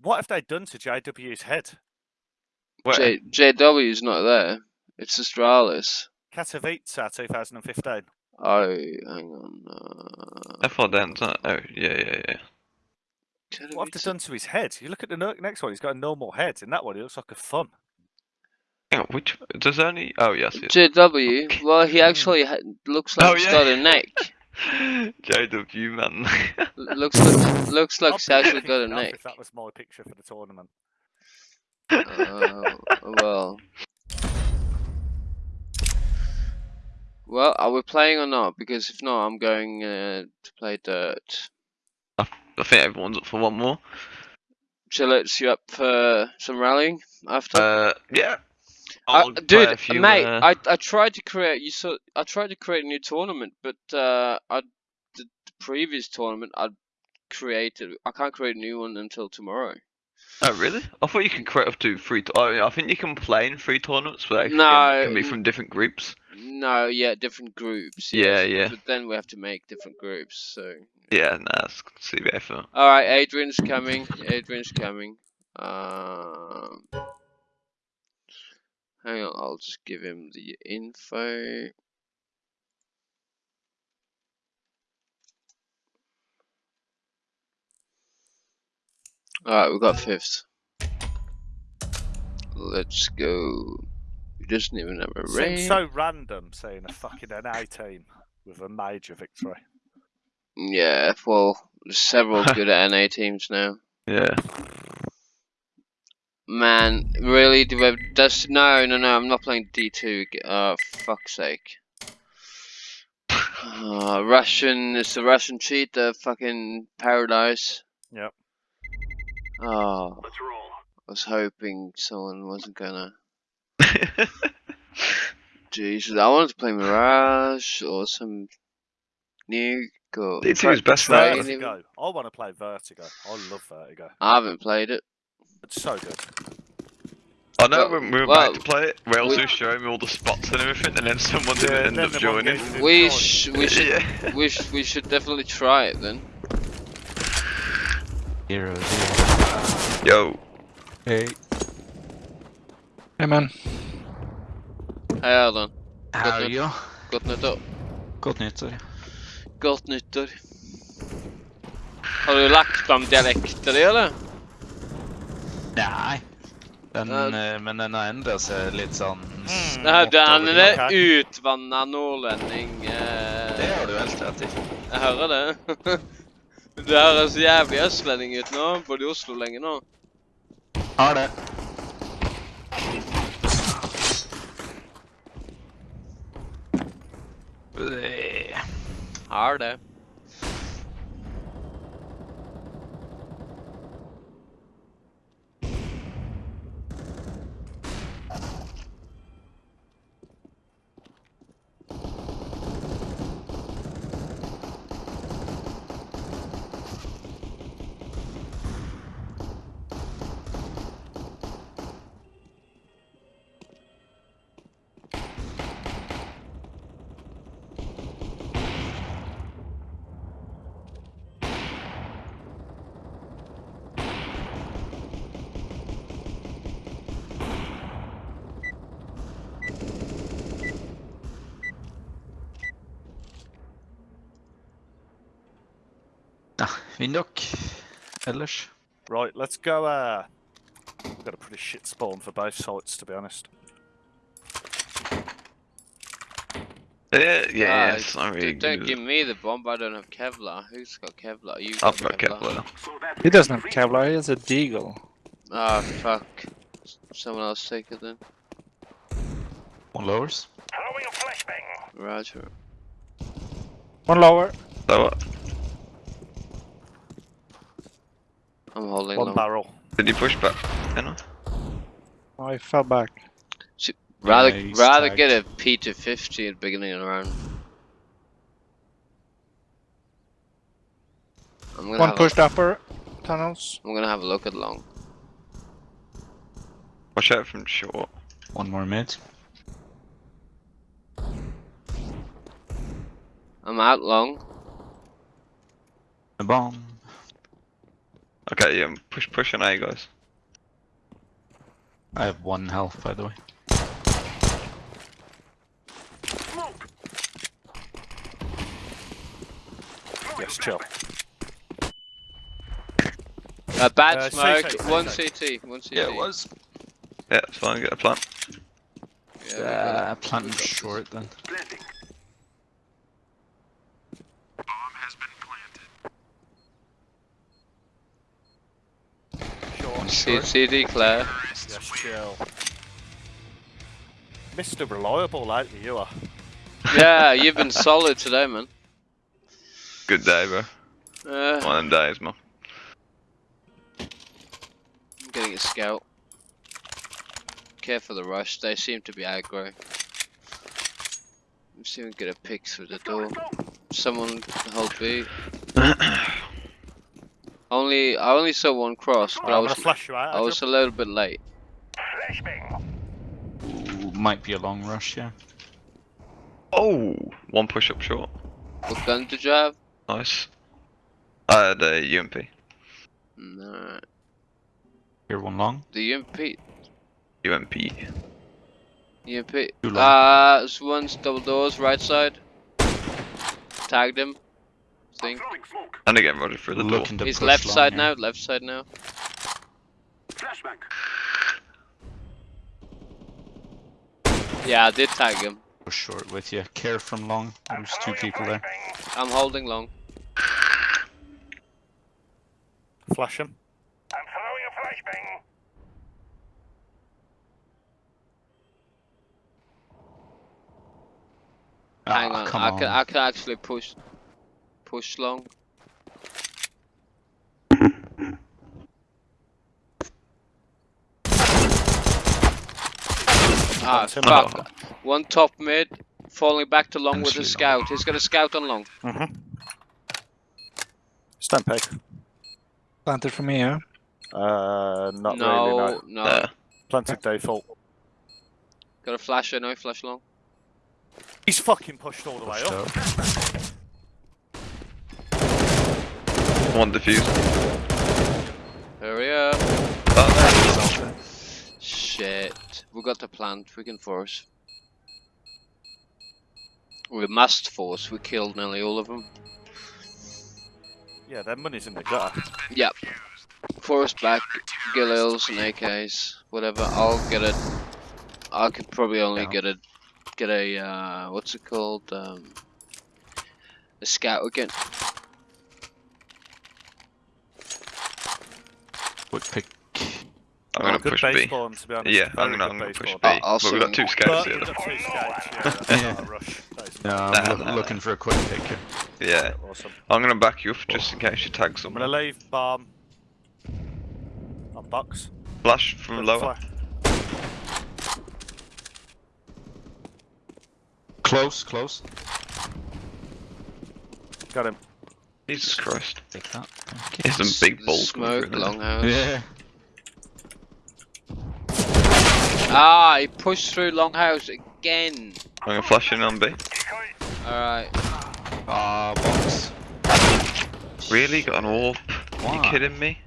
What have they done to JW's head? Where? J, JW's not there. It's Astralis. Katowice 2015. Oh, hang on. Uh, How far down? Oh, yeah, yeah, yeah. What have they done to his head? You look at the next one, he's got a normal head. In that one, he looks like a thun. Hang on, which does only? Oh yes, yes. JW. Well, he actually ha- looks like Oh, he's yeah. got a neck. JW man. L- looks like looks like he's actually got a neck. If that was my picture for the tournament. Uh, well. Well, are we playing or not? Because if not, I'm going uh, to play dirt. I think everyone's up for one more. Chillets, you up for some rallying after? Uh, yeah. Uh, dude, few, mate, uh, I I tried to create you saw I tried to create a new tournament, but uh, I the, the previous tournament I created I can't create a new one until tomorrow. Oh really? I thought you could create up to three. To- oh, yeah, I think you can play in three tournaments, but they can, No, can be from different groups. No, yeah, different groups. Yeah, yes, yeah. But then we have to make different groups. So, Yeah, nah, that's CBA for. all right, Adrian's coming. Adrian's coming. Um, hang on, I'll just give him the info. All right, we got fifth. Let's go. He doesn't even have a rank. Seems so random seeing a fucking NA team with a major victory. Yeah, well, there's several good NA teams now. Yeah. Man, really? Do we have, that's, no, no, no, I'm not playing D2. ag- Oh, fuck's sake. Uh, Russian, it's the Russian cheat, the fucking paradise. Yep. Oh, Let's roll. I was hoping someone wasn't gonna. Jesus, I wanted to play Mirage or some nuke or. D2 is best Try now. it. Vertigo. I want to play Vertigo. I love Vertigo. I haven't played it. It's so good. I know Well- when we were well, about to play it, Rails we- was showing me all the spots and everything, and then someone didn't end up joining. We sh we should Yeah. we sh we should definitely try it then. Zero, zero. Yo. Hey. Hey man. Hei, Erlend. Nytt. you? Godt nyttår. Godt nyttår. Godt nyttår. Har du lagt om dialekter din, eller? Nei. Den, Ja. eh, men den har endret seg litt sånn Mm, Nei, den er det. utvanna nordlending. Det Eh, har du helt rett i. jeg hører det. Du høres jævlig østlending ut nå. Både i Oslo lenge nå. Har det. Har det. Ellers. Right, let's go. Uh, we've got a pretty shit spawn for both sites, to be honest. Yeah, yeah, Ah, it's not d- really Don't give me the bomb. I don't have Kevlar. Who's got Kevlar? You I've got Kevlar. He doesn't have Kevlar, he has a Deagle. Ah, fuck. Someone else take it then. One lowers. Roger. One lower, So what? I'm holding One long. barrel. Did you push back? You know? oh, he fell back. Rather, Yeah, rather tagged. get a P250 at the beginning of the round. I'm gonna One have pushed upper tunnels. A, I'm gonna have a look at long. Watch out from short. One more mid. I'm out long. A bomb. Okay, yeah, push, push an A, guys. I have one health, by the way. Yes, chill. Uh, bad Uh, smoke. CT, one CT. CT. One CT. Yeah, it was. Yeah, it's fine, get a plant. Yeah, we got Uh, it. planting We got this. short then. Short, C- short. CD Claire. Yes, chill. Mr. Reliable like you are. Yeah, you've been solid today, man. Good day, bro. Uh, One of them days, man. I'm getting a scout. Care for the rush. They seem to be aggro. I'm seeing get a pick through the door. Someone hold B. Only I only saw one cross, but Right, I was gonna flash you out. I was a little bit late. Ooh, might be a long rush, yeah. Oh, one push up short. What gun did you have? Nice. I had a UMP. No, Here one long. the UMP. UMP. UMP. Too long. Uh, one's double doors, right side. Tagged him. Think. And again, Roger through the door. Looking to He's left long side here. now. Left side now. Yeah, I did tag him. Push short with you. Care from long. There's two people there. I'm holding long. Flash him. i'm Hang Ah, on, come I on. can I can actually push push long. Ah Tim. fuck! One top mid, falling back to long with a scout. He's got a scout on long. Mm-hmm. Stand peg. Planted from here. Uh, not no, really, no. no. Planted default. Got a flasher, no flash long. He's fucking pushed all the way Pushed up. out. One diffuse. Hurry up. shit. We got the plant, we can force. We must force, we killed nearly all of them. Yeah, their money's in the gutter. Yep. Force back, Galils and AKs, whatever. I'll get it. I could probably only get a, get a, uh, what's it called? Um, a scout again. Quick pick. I'm gonna oh, Good push base B. spawn, to be honest. Yeah, Very I'm gonna, good I'm gonna base push spawn. B. I'll- I'll but we've got two swing- scouts But here. though. got two scouts, yeah. That's not rush. That is Yeah, I'm Nah, loo- nah, looking nah. for a quick pick here. Yeah, awesome. I'm gonna back you up oh. just in case you tag someone. I'm gonna leave bomb on box. Flash from lower. Close, close. Got him. Jesus Christ. Take that. Here's some big balls Smoke, through there. longhouse. Yeah. Ah, he pushed through longhouse again. I'm gonna flash in on B. Alright. Ah, box. Really? Got an orb? Why? You kidding me?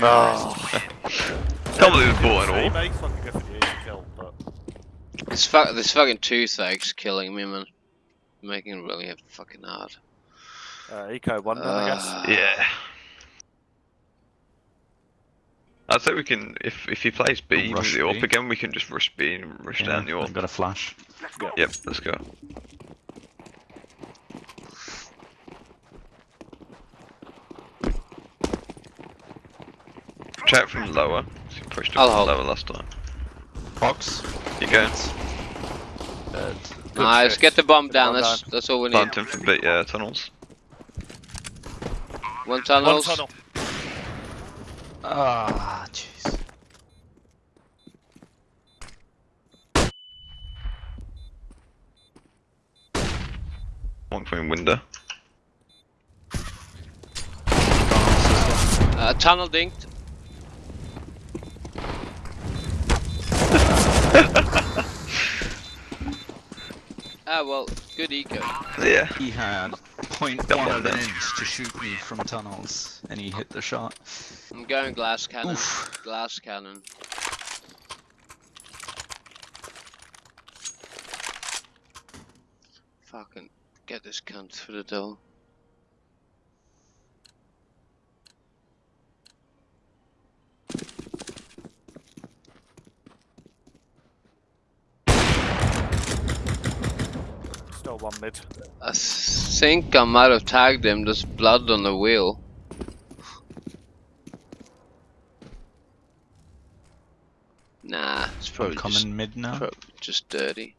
Oh. Can't believe it's bought an orb. This, fu this fucking toothache's killing me, man. Making it really fucking hard. uh, eco one then, I guess. Ah. Yeah. I'd say we can, if if he plays B with Rush the AWP again, we can just rush B and rush Yeah, down the I've got a flash. Yep, let's go. Check from lower. So you pushed I'll up from hold. lower last time. Box. You go. Dead. Good Nice, shit. get the bomb Get the down, bomb that's, that's all we need. Plant him for bit, yeah, tunnels. One One tunnel. Ah, jeez. One from window. Uh, tunnel dinked. ah, well, good eco. Yeah. He had 0.1 Got one of an inch to shoot me from tunnels, and he hit the shot. I'm going glass cannon. Oof. Glass cannon. Fucking get this cunt through the door. Still one mid. I think I might have tagged him. There's blood on the wheel. Nah, it's I'm probably coming just, mid now. prob- just dirty.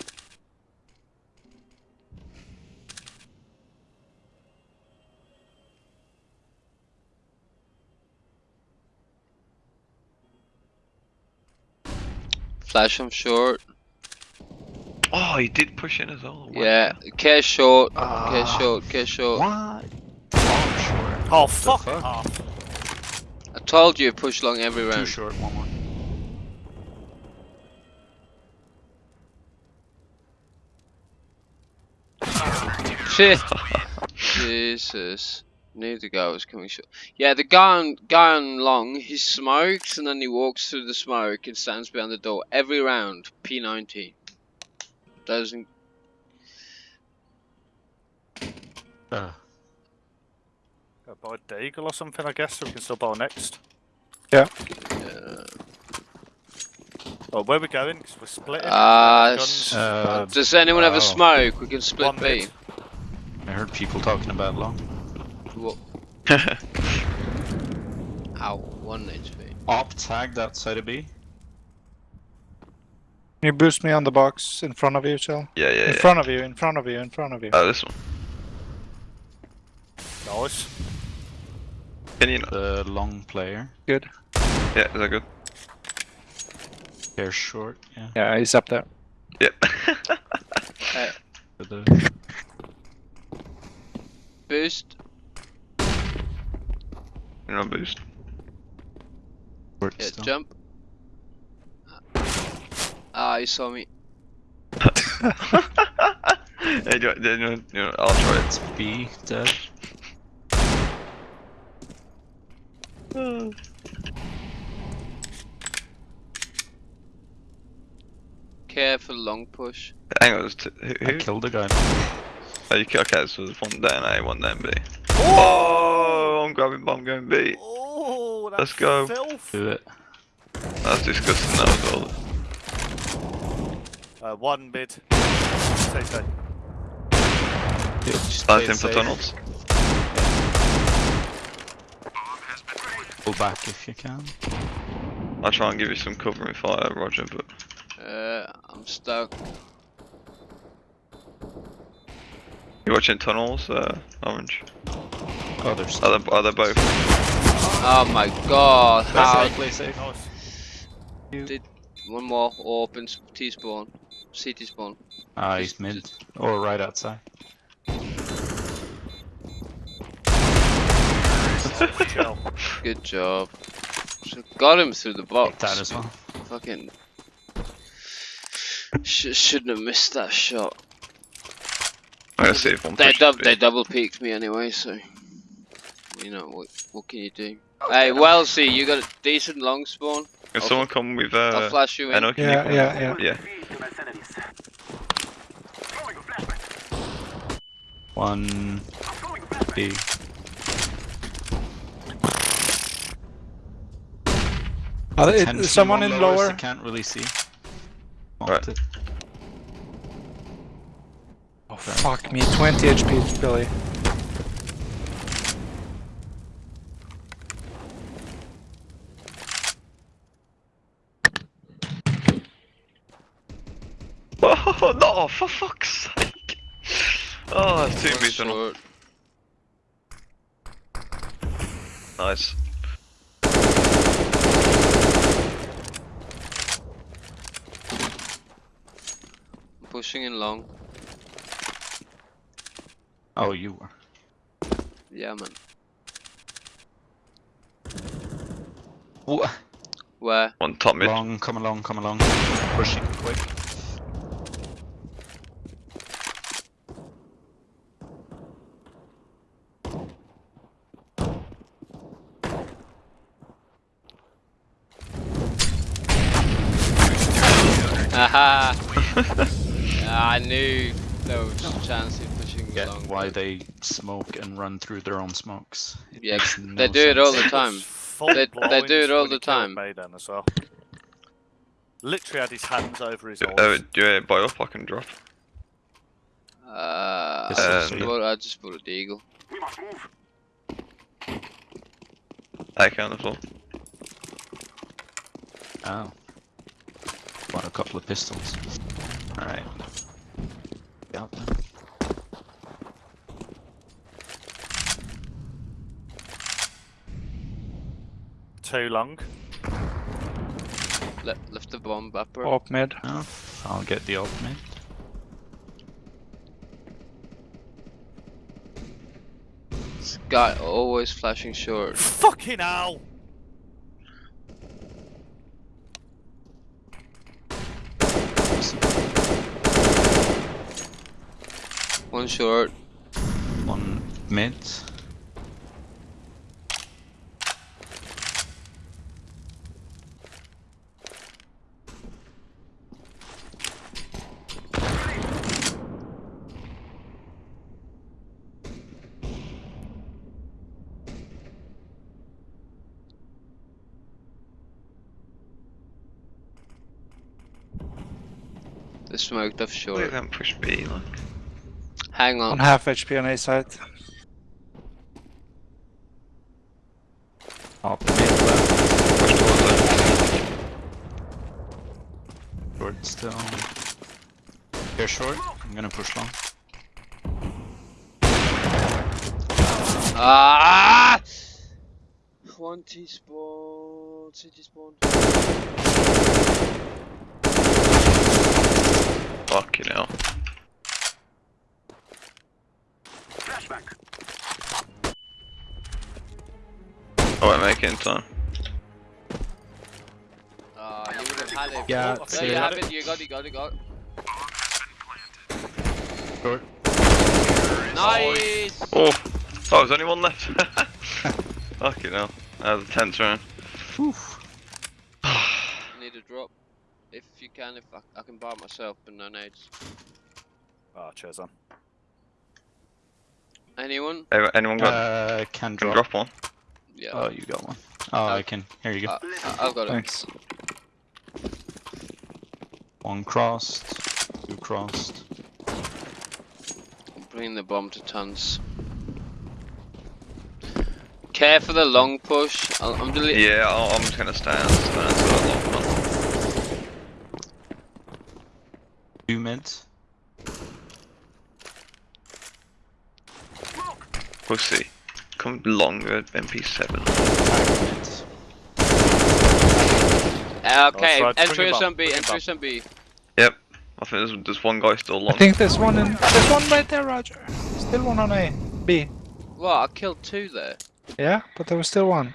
Flash him short. Oh, he did push in as well. Wow. Yeah, care short. Care Ah. short. Care short. What? Bomb short. Oh fuck, fuck? off. I told you push long every round. Too short, one more. Shit. Jesus. Knew the guy was coming short. Yeah, the guy on, guy on long, he smokes and then he walks through the smoke and stands behind the door every round. P90. Doesn't. Uh, Go buy Deagle or something, I guess, so we can still buy next. Yeah. Oh, where we going? 'Cause we're splitting. Ah, Guns. s- uh, does anyone have a smoke? We can split One B. mid. I heard people talking about long. Wha- Ow, one HP. Op tagged outside of B. Can you boost me on the box in front of you, Chell? yeah, yeah, In yeah. front of you, in front of you, in front of you. Oh, this one. Nice. Can you not? The long player. Good. Yeah, is that good? They're short, yeah. Yeah, he's up there. Yep. For the Boost. You're on boost. short Yeah, jump. Ah, you saw me. hey, do, you- do, you- do, I'll try it. It's B dead. Careful long push. Hang on, there's two, who? I who? killed a guy. Oh, you, ki- okay, so there's one down A, one down B. Oh, I'm grabbing bomb going B. Oh, Let's go. Filth. Do it. That's disgusting that as well. Uh, one mid. Stay safe. Yeah, just play in for safe. tunnels. Pull back if you can. I'll try and give you some covering fire, Roger, but Uh, I'm stuck. you watching tunnels, uh, Orange? Oh, there's. Are they, are they both? Oh my god, Play how safe, play safe. Nice. One more open T spawn. CT spawn. Ah, he's mid. Or right outside. Good job. So got him through the box. Take that as well. Fucking. Sh- shouldn't have missed that shot. I'm gonna see if one They, dub- they double peeked me anyway, so. You know, what, what can you do? Hey, Wellesley, you got a decent long spawn? Can I'll someone come with I'll uh, flash you in. Eno, can Yeah, yeah, yeah. Yeah. One B. It- Ten feet someone in lower. I can't really see. Right. Oh, fuck me. 20 HP, Billy. Oh no! For fuck's sake! Oh, that's two One B tunnel. short. Nice. Pushing in long. Oh, you were. Yeah, man. Wha- Where? One top mid. Long, come along, come along. Pushing quick. Aha! Ah, I knew there was a chance of pushing Get long. Why they smoke and run through their own smokes. It Yeah, makes they no do it all the time. They- they do it all the time. Maiden as well. Literally had his hands over his Uh, eyes. do you buy up? I can drop. Uh, This I, is- just bought, I just bought a deagle. We must move. AK on the floor. Oh. Want a couple of pistols. Alright. Got Too long. Le left the bomb upper. Up mid. Oh, I'll get the ultimate. This guy always flashing short. Fucking hell! One short. One mid. Smoked off They short. don't push B like. Hang On on. half HP on A side. Up mid left. Push towards it. Short still. They're short. I'm gonna push long. Ah! One T spawn. CT spawn. Fucking hell. Flashback. I won't make it in time. Ah, you would have had it. Yeah, Oh, There you have it. You got it. Got it. Got it. Short. Nice! Oh, oh, there's only one left. Fucking hell. That was a tense round. Need a drop. If you if I, I can buy it myself, but no nades. Oh, ah, cheers on. Anyone? Hey, Anyone got Uh, can can drop. drop one? Yeah. Oh, you got one. Oh, uh, I can. Here you go. I, I- I've got it. Thanks. One crossed. Two crossed. Bring the bomb to tons. Care for the long push. I'll, I'm deleting. Yeah, I'll, I'm just gonna stand. stand until that long one. Two mids. Pussy. Come longer at MP7. Uh, okay, so entry bring it some B, entry up. some B. Yep. I think there's, there's one guy still I think there's one in. There's one right there, Roger. Still one on A. B. What? I killed two there. Yeah, but there was still one.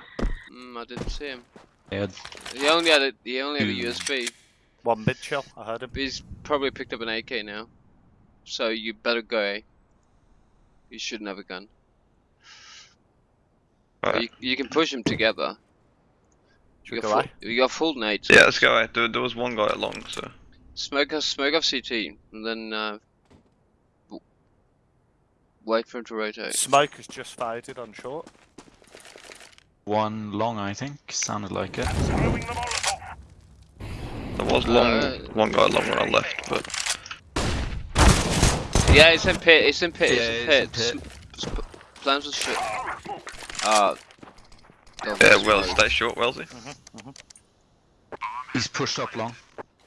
Mm, I didn't see him. They had He only had a, he only had a. USP. One mid chill, I heard him. He's probably picked up an AK now. So you better go A. You shouldn't have a gun. Right. You, you can push them together. Should You we got, go full, A? you got full nades. Yeah, let's go. eh, There, there was one guy at long, so. Smoke off, smoke off CT, and then uh, wait for him to rotate. Smoke has just faded on short. one long, I think. Sounded like it. There was long, Uh, one guy long when I left, but Yeah, it's in pit. It's in pit. Yeah, it's in it's in pit. Plans with shit. Ah. don't yeah, miss well, stay short, Wellesley. He's pushed up long.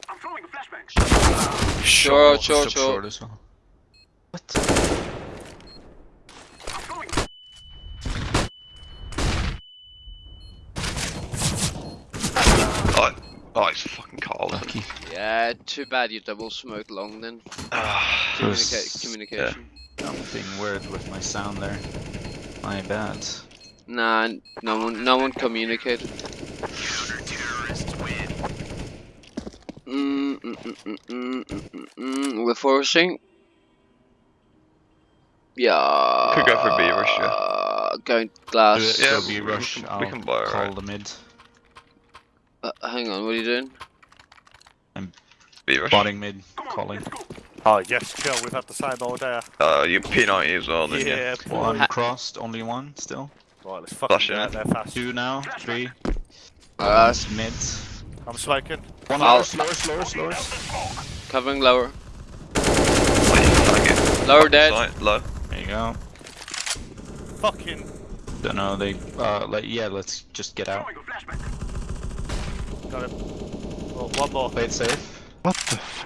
I'm throwing a flashbang. Short, Pushed short, up short. as well. What? I'm throwing. Oh, it's fucking Carl. Lucky. Yeah, too bad you double smoke long then. Ah, Communica- Yes. communication. Something weird with my sound there. My bad. Nah, no one, no one communicated. Mm, mm, mm, mm, mm, mm, mm, mm. We're forcing. Yeah. Could go for B rush, yeah. Going glass. Yeah, So be we rush. can- we I'll can buy it, call right? the mid. Uh, hang on, what are you doing? I'm Spotting mid. Calling. Oh, yes, chill. We've had the same all day. Uh, you P90 as well, then yeah. Yeah. One Ha- crossed. Only one still. Right, let's fucking Flash get it. out there fast. Two now. Three. Uh, One's mid. I'm smoking. One I'll- lower, slower, slower, slower. covering lower. Oh. Lower dead. Side, low. There you go. Fucking. Don't know. They. Uh. Like. Yeah. Let's just get out. Throwing a. Got him. Oh, one more. Play it safe. What the? F-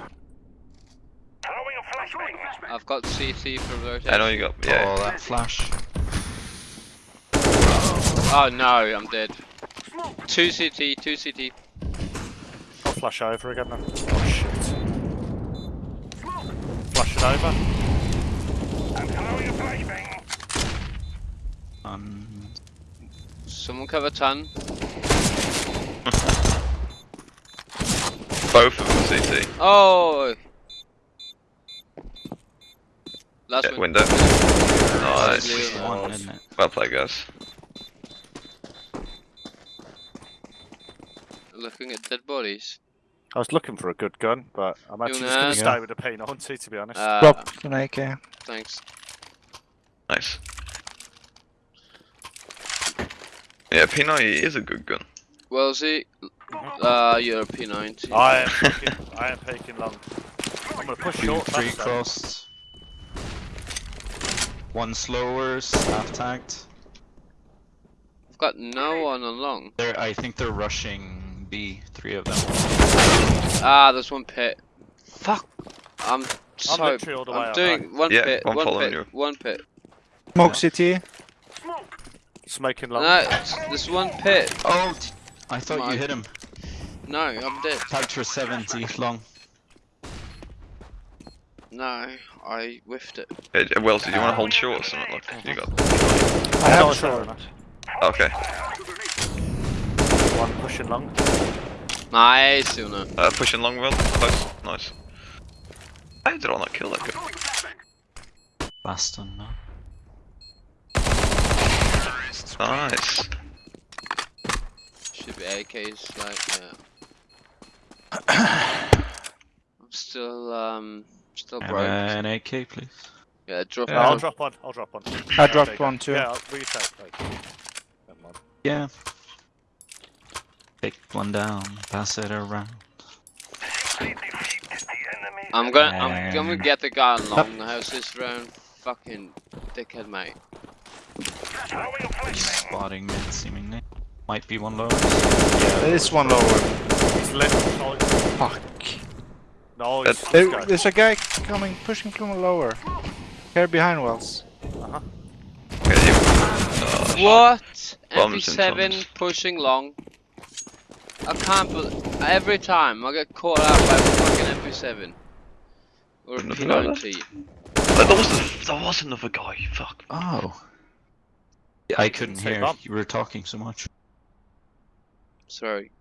Throwing a flashbang. I've got CT for rotation. I know you got. Yeah. Oh, that flash. Oh no, I'm dead. Two CT, two CT. I'll flash over again then. Oh, shit. Flash it over. I'm throwing a flashbang. Um. Someone cover ton. Both of them CT. Oh. Last Yeah, one. window. Nice. Lovely. One, isn't? Well played, guys. Looking at dead bodies. I was looking for a good gun, but I'm actually just going to stay with the P90 to be honest. Uh, Drop an AK. thanks. Nice. Yeah, P90 is a good gun. Wellesley, uh, you're a P90. I am peeking, I am peeking long. I'm going to push Two, short three fast, crossed. One slower, half tagged. I've got no one along. long. They're, I think they're rushing B, three of them. Ah, there's one pit. Fuck. I'm so. literally all the I'm up, doing one Yeah, pit, one one pit, you. one pit. Smoke CT. Smoking long. No, it's- there's one pit. Oh, t- I thought My- you hit him. No, I'm dead. Tagged for 70, long. No, I whiffed it. Hey, uh, Wells, did you want to hold short or something? Like, you got. I have Not a sure short. Okay. One pushing long. Nice, Una. Uh, pushing long, Will. Close. Nice. How did I not kill that guy? Throwing a flashbang. Nice. Should be AKs, like, yeah. I'm still, um, still And broke. an AK, please. Yeah, drop Yeah, I'll out. drop one. I'll drop one. I Yeah, dropped take it. one too. Yeah, I'll retake. Like, never mind. Yeah. Take one down, pass it around. I'm gonna, I'm gonna get the guy on long house this round. Fucking dickhead, mate. Spotting mid, seemingly. Might be one low. There is one lower. He's lit. No, Fuck. no he's, That- There, guy. there's a guy coming, pushing from lower. Here behind Wells. Uh-huh. Yeah, What? Bombs and MP7 pushing long. I can't believe every time I get caught out by a fucking MP7 or a Nothing that. P90. Uh, there was a, there was another guy. Fuck. Oh. I couldn't hear. You were talking so much. Sorry.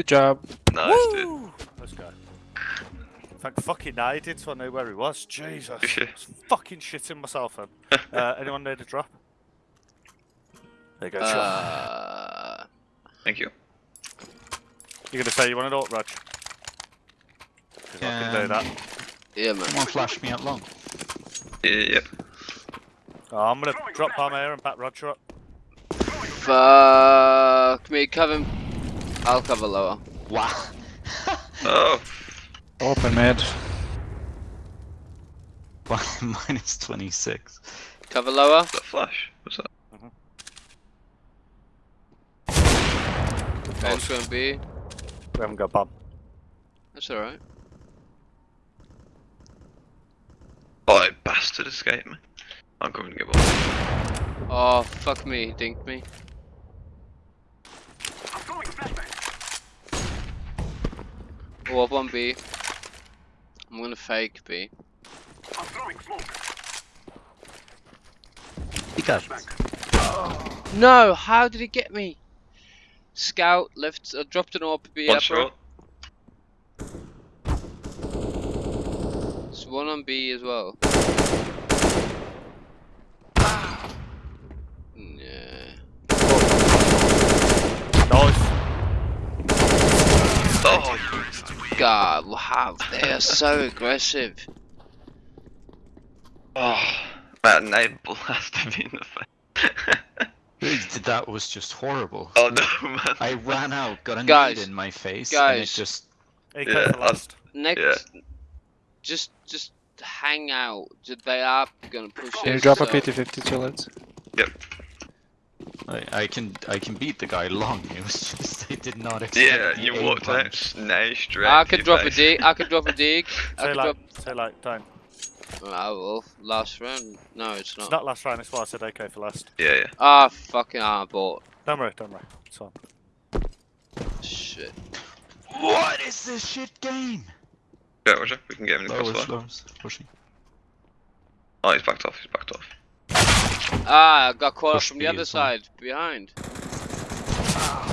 Good job. Nice, dude. Woo! Let's go. Thank fucking I did so I knew where he was. Jesus. Yeah. I was fucking shitting myself then. uh, anyone need a drop? There you go, sure. Uh, Thank you. You're gonna say you want an alt, Raj? 'Cause I can do Um, that. yeah, man. Someone flash me out long. Yeah, yep. Oh, I'm gonna drop palm here and back Roger up. Fuck me, cover. I'll cover lower. Wow. Oh, Open mid. Minus 26. Cover lower. that flash. What's that? Bench won't be. We haven't got bomb. That's alright. Oh, bastard escaped me. I'm going to give up. Oh, fuck me, he dinked me. Oh, up on B. I'm gonna fake B. I'm throwing B. He got No, how did he get me? Scout left, uh, dropped an AWP B One upper. shot. There's one on B as well. Yeah. Nice. Oh, God, wow, they are so aggressive. oh. That nade blasted me in the face. That was just horrible. oh no, man. I ran out, got a Guys, in my face, and it just AK Yeah, for I- last. Next, just just hang out. They are gonna push Can you us, drop a so- PT50 to it? I, I can I can beat the guy long. It was just I did not expect. Yeah, you walked out punch. nay straight. I could your drop a dig. I could drop a dig. I Say could like, drop. say like, don't. I will. Last round. No, it's It's not. not last round, it's why I said okay for last. Yeah, yeah. Ah, fucking ah, bought. Don't worry, don't worry. It's fine. Shit. What is this shit game? Yeah, Roger. We can get him in the Lowers, crossfire. pushing. Oh, he's backed off. He's backed off. Ah, I got caught up Push from the other as well. side, behind.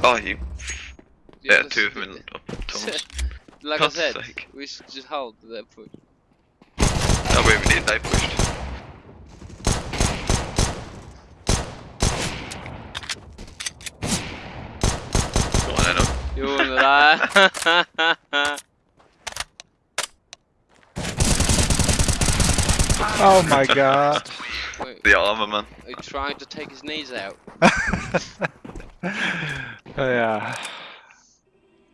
Oh, you. The Yeah, two of them in up tunnels. like I God's said, sake. we should just hold that push. Oh, wait, we need. They pushed. Come on, Jo, det där. Oh my god. Wait, The armor man. are you trying to take his knees out? Oh yeah.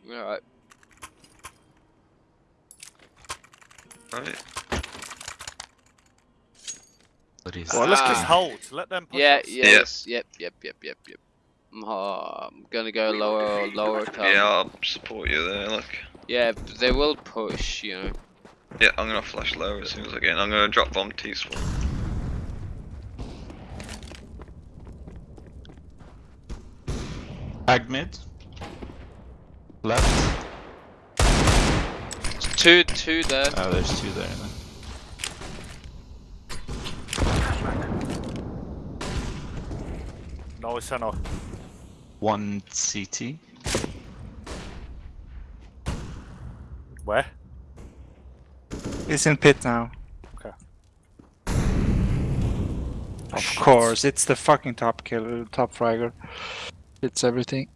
Alright. Right. But he's Well, let's just Ah. hold. Let them push Yeah, us. yes, yep, yep, yep, yep, yep. I'm, uh, I'm gonna go lower, lower. Tom. Yeah, I'll support you there. Look. Yeah, but they will push, you know. Yeah, I'm gonna flash low as soon as I get in. I'm gonna drop bomb T Ag mid. Left. Two, two there. Oh, there's two there. Then. No, it's no. One CT. Where? It's in pit now. Okay. Of course, it's the fucking top killer, top fragger. It's everything.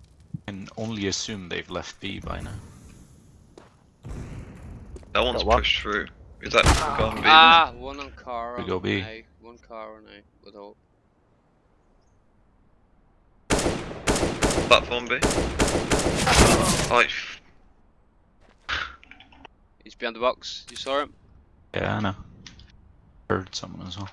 Can only assume they've left B by now. That one's Got pushed through. Is that gone B? Ah, one on car. We on go B. A, one car on A. With hope. Platform B. Oh, you f- He's behind the box. You saw him? Yeah, I know. Heard someone as well.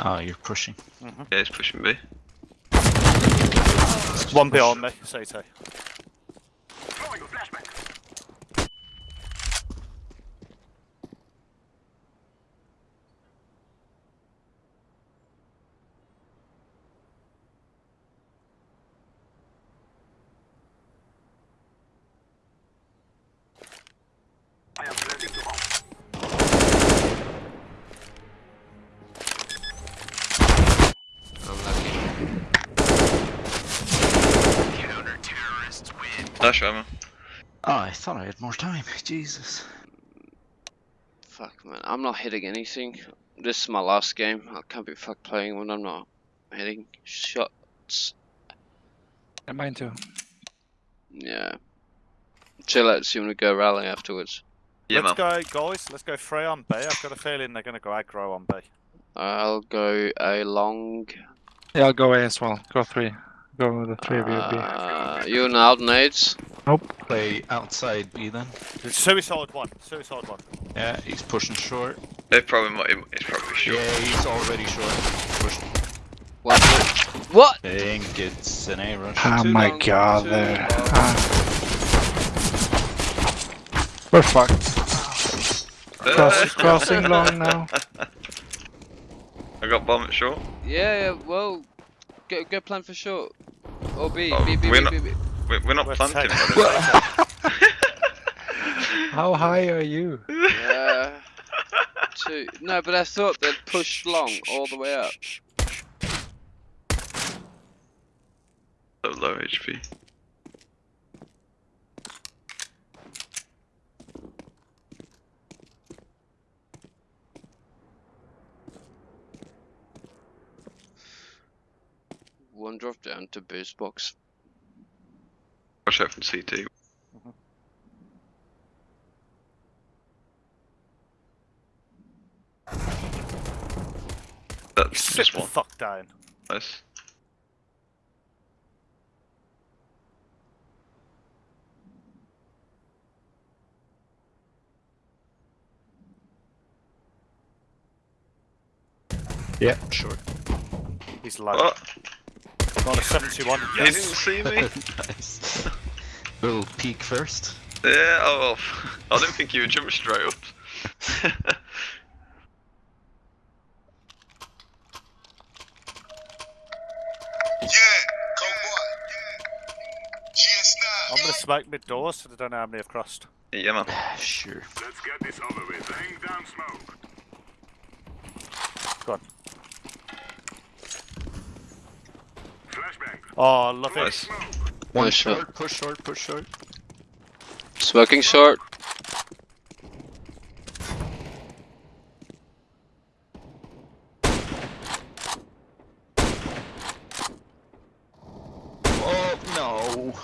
Ah, you're pushing. yeah, he's pushing B. One beyond me, CT. Nice ammo. Oh, I thought I had more time. Jesus. Fuck, man. I'm not hitting anything. This is my last game. I can't be fuck playing when I'm not hitting shots. Yeah, mine too. Yeah. Chill out, see when we go rally afterwards. Yeah, let's man. go, guys. Let's go free on B. I've got a feeling they're going to go aggro on B. I'll go a long. Yeah, I'll go A as well. Go three. Go the three of you. Uh, you and out nades. Play outside B then. Suicide one. Suicide one. Yeah, he's pushing short. It probably might. It's probably short. Yeah, he's already short. Push. One. What? Think it's an A rush. Oh Too my long, god, too there. long. Ah. We're fucked. Cross, crossing long now. I got bomb at short. Yeah, yeah, well, go, go plan for short. Or B, Oh, B, B, we're B, not- B, B. We're, we're not We're planting. safe. How high are you? Uh, two. No, but I thought they'd push long all the way up. So low HP. One drop down to boost box. Watch out from CT. That's Sit just the one. fuck down. Nice. Yeah, sure. He's low. Oh, Got a 71. he didn't see me. nice. Little peek first. yeah. Oh, well. I didn't think you would jump straight up. I'm going to smoke mid doors so they don't know how many have crossed. yeah, man. Sure. Let's get this over with. Laying down smoke. Go on. Oh, love nice. it. One push shot. short, push short, push short. Smoking short. Oh, no.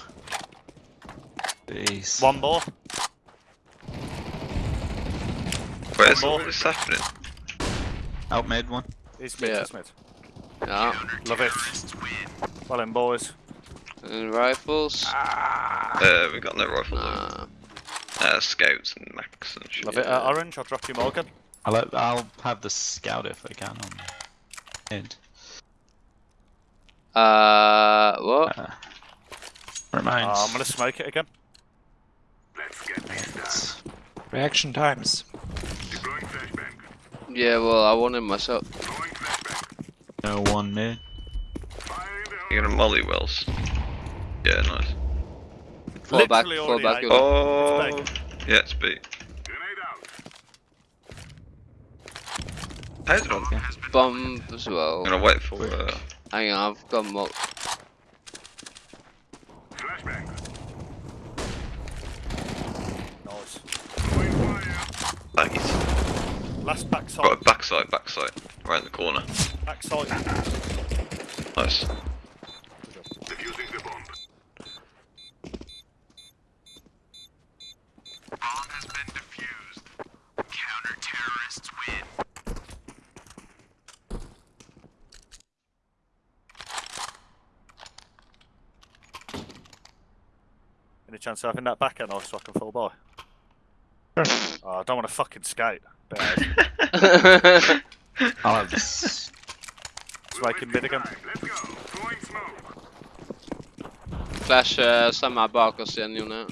Base. One more. Where's all this happening? Out mid one. It's mid, yeah. it's mid. Yeah. Love it. Well in, boys. And rifles? Uh, we got no rifles. Nah. Uh, scouts and max and shit. Love it. Uh, orange, I'll drop you Morgan. I'll, I'll have the scout if I can on mid. Uh, what? Uh, reminds. Uh, I'm gonna smoke it again. Let's get this done. Reaction times. Yeah, well, I want him myself. No one mid. Fire in the hole. You're gonna molly wells. Yeah, nice. Fall back, fall back. ate. Oh, It's yeah, it's B. Grenade out. How? Bomb as well. I'm gonna wait for. Uh, Hang on, I've got mo- Flashbang. Nice. Throwing Last backside. Got a backside, backside, right in the corner. Backside. Nice. Defusing the bomb. Bomb has been defused. Counter-terrorists win. Any chance of having that back end off so I can fall by? Oh, I don't want to fucking skate. Bears. I'll have this. Smoking mid again. Let's go. Throwing smoke. Flash uh, samma bak oss igen Jone.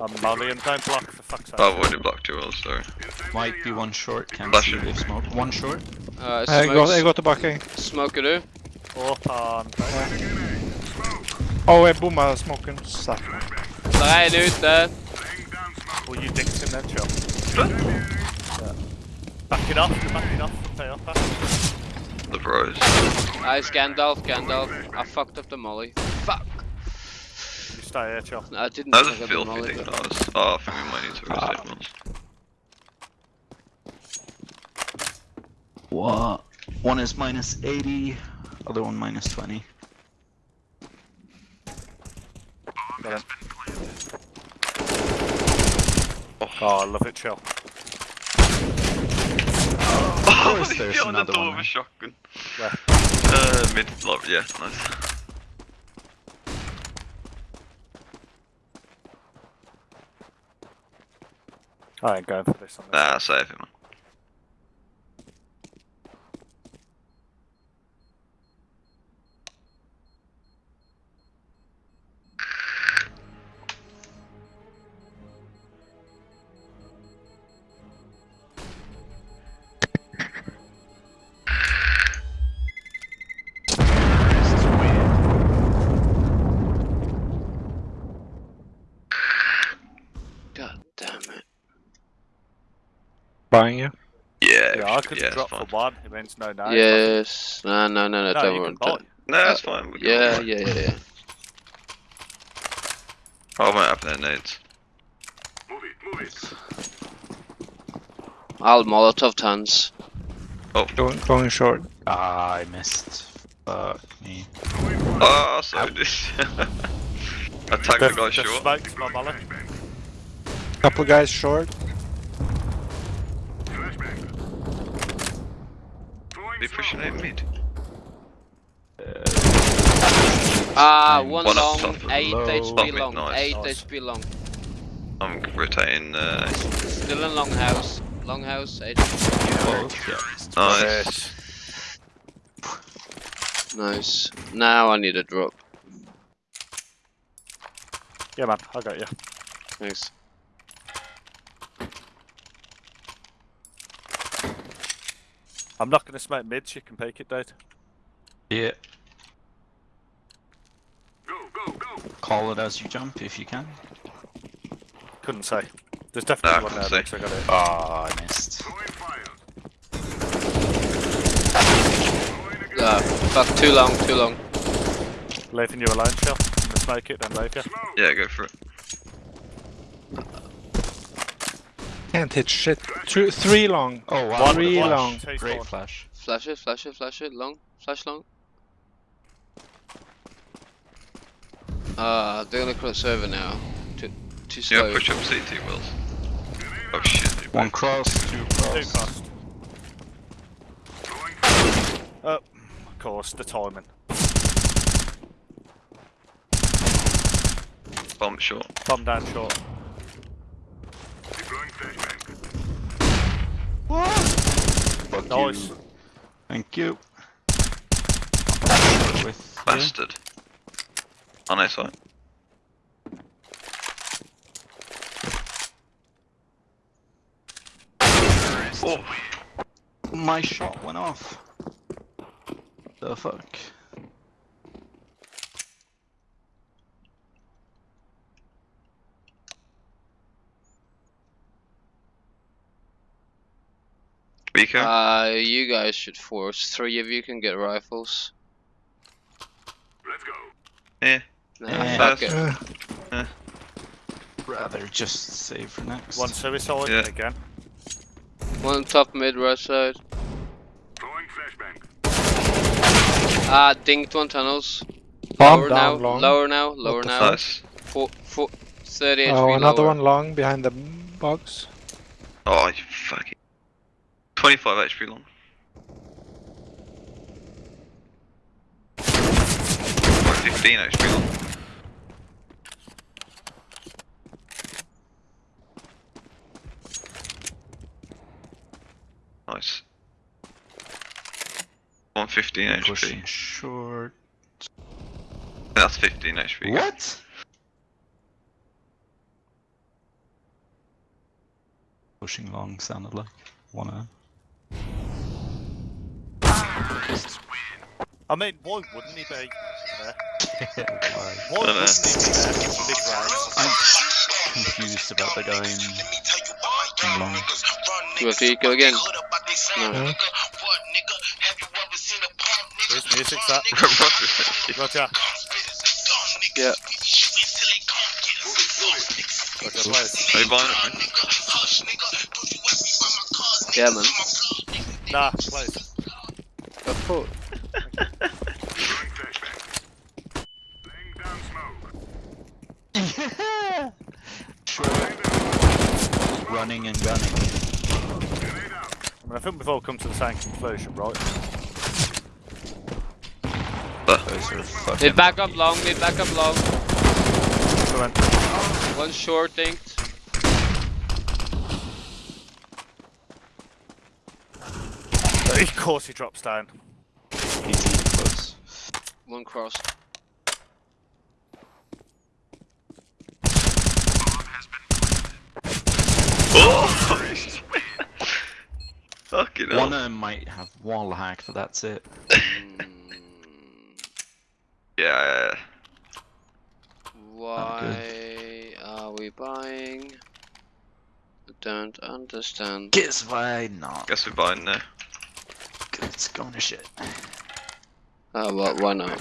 I'm molly and don't block for fuck's sake. I've already blocked you all, sorry. Might be one short. Can't Flash see if smoke. One short. Uh, Jeg går, jeg smokes, går tilbake. smoker du? Åpan. Å, jeg bomma smoken. Satan. Der er en ute. Laying down smoke. Will you dicks him then, Chum? Back it up, back it up, pay up. huh? The bros. Nice Gandalf, Gandalf. I fucked up the molly. Fuck. You stay here, Chum. I didn't That was a fuck up the filthy molly. thing. but- That was. Oh, I think we might need to reset ones. What? One is minus 80, other one minus 20. Got him. Oh, I love it, chill. Oh, course there's on the another door one with a shotgun. Where? Uh, mid, like, yeah, nice. I ain't going for this on this. Nah, save him. Buying you. Yeah, Yeah, I could it's drop fine. for one. It means no, no. Yes. No, no, no, no, No, don't you worry. can buy. don't- No, that's fine. we can Yeah, go. yeah, yeah, yeah. I won't have their nades. Move it, move it. I'll Molotov tons. Going, going short. Ah, I missed. Fuck me. Oh, so this. Attack the Def- guy short. smokes my. Couple guys short. Throwing Be pushing out mid. Ah, Fine. one One long, top. 8 Low. HP long, mid, nice, 8 nice. HP long. I'm rotating. Uh, Still in long house. Long house, 8 Both, yeah. nice. Nice. Now I need a drop. Yeah, man, I got you. Thanks. I'm not going to smoke mids. You can peek it, dude. Yeah. Go, go, go. Call it as you jump if you can. Couldn't say. There's definitely Nah, one there. couldn't Looks I got it. Ah, I missed. Throwing fire. Throwing a Ah, grenade. fuck, too long, too long. Leaving you alone, Chum. I'm going to smoke it, then leave you. Yeah, go for it. Can't hit shit. Two, three long. Oh, wow. One- Three one- long. two Great flash. Flash it, flash it, flash it, long, flash long. Uh, they're gonna cross over now. Two. too Yeah, slow. push up CT Wills. Oh shit. One cross, two cross. Two cross. cost. Oh, of course, the timing. Bomb short. Bomb down short. Deploying flashbang. Fuck Nice. you. Thank you. With you. Bastard. On their side. Oh, My shot went off. The fuck? Beaker. Uh, you guys should force. Three of you can get rifles. Let's go. yeah. Nah, Yeah. fuck it. Uh, Rather just save for next. One suicide Yeah. again. One top mid right side. Throwing flashbang. Ah, dinked one tunnels. bomb lower now, down long. lower now, lower now. Nice. Four, four, 30 HP Oh, another lower. one long behind the box. Oh, you fucking. 25 HP long. Or 15 HP long. Nice. 115 Pushing HP. short. That's 15 HP. What? Pushing long sounded like wanna. I mean, why wouldn't he be there? Why? Why wouldn't he be there? Big rounds. I'm confused about the guy in, in long. You have to go again. No. Yeah. Where's music that? Roger. Yeah. Roger, please. Are you buying it, mate? Yeah, man. Nah, please. Go for it. Throwing flashbang. Laying down smoke. Short. Running and gunning. I mean, I think we've all come to the same conclusion, right? Those are. Mid back up long, mid back up long. One short dinked. Of course he drops down. He's too close. One cross. Oh! Fucking hell. One of them might have wall hack, but that's it. Yeah. why are we buying? I don't understand. Guess why not? Guess we're buying now. It's going to shit. Uh, oh, well, why not?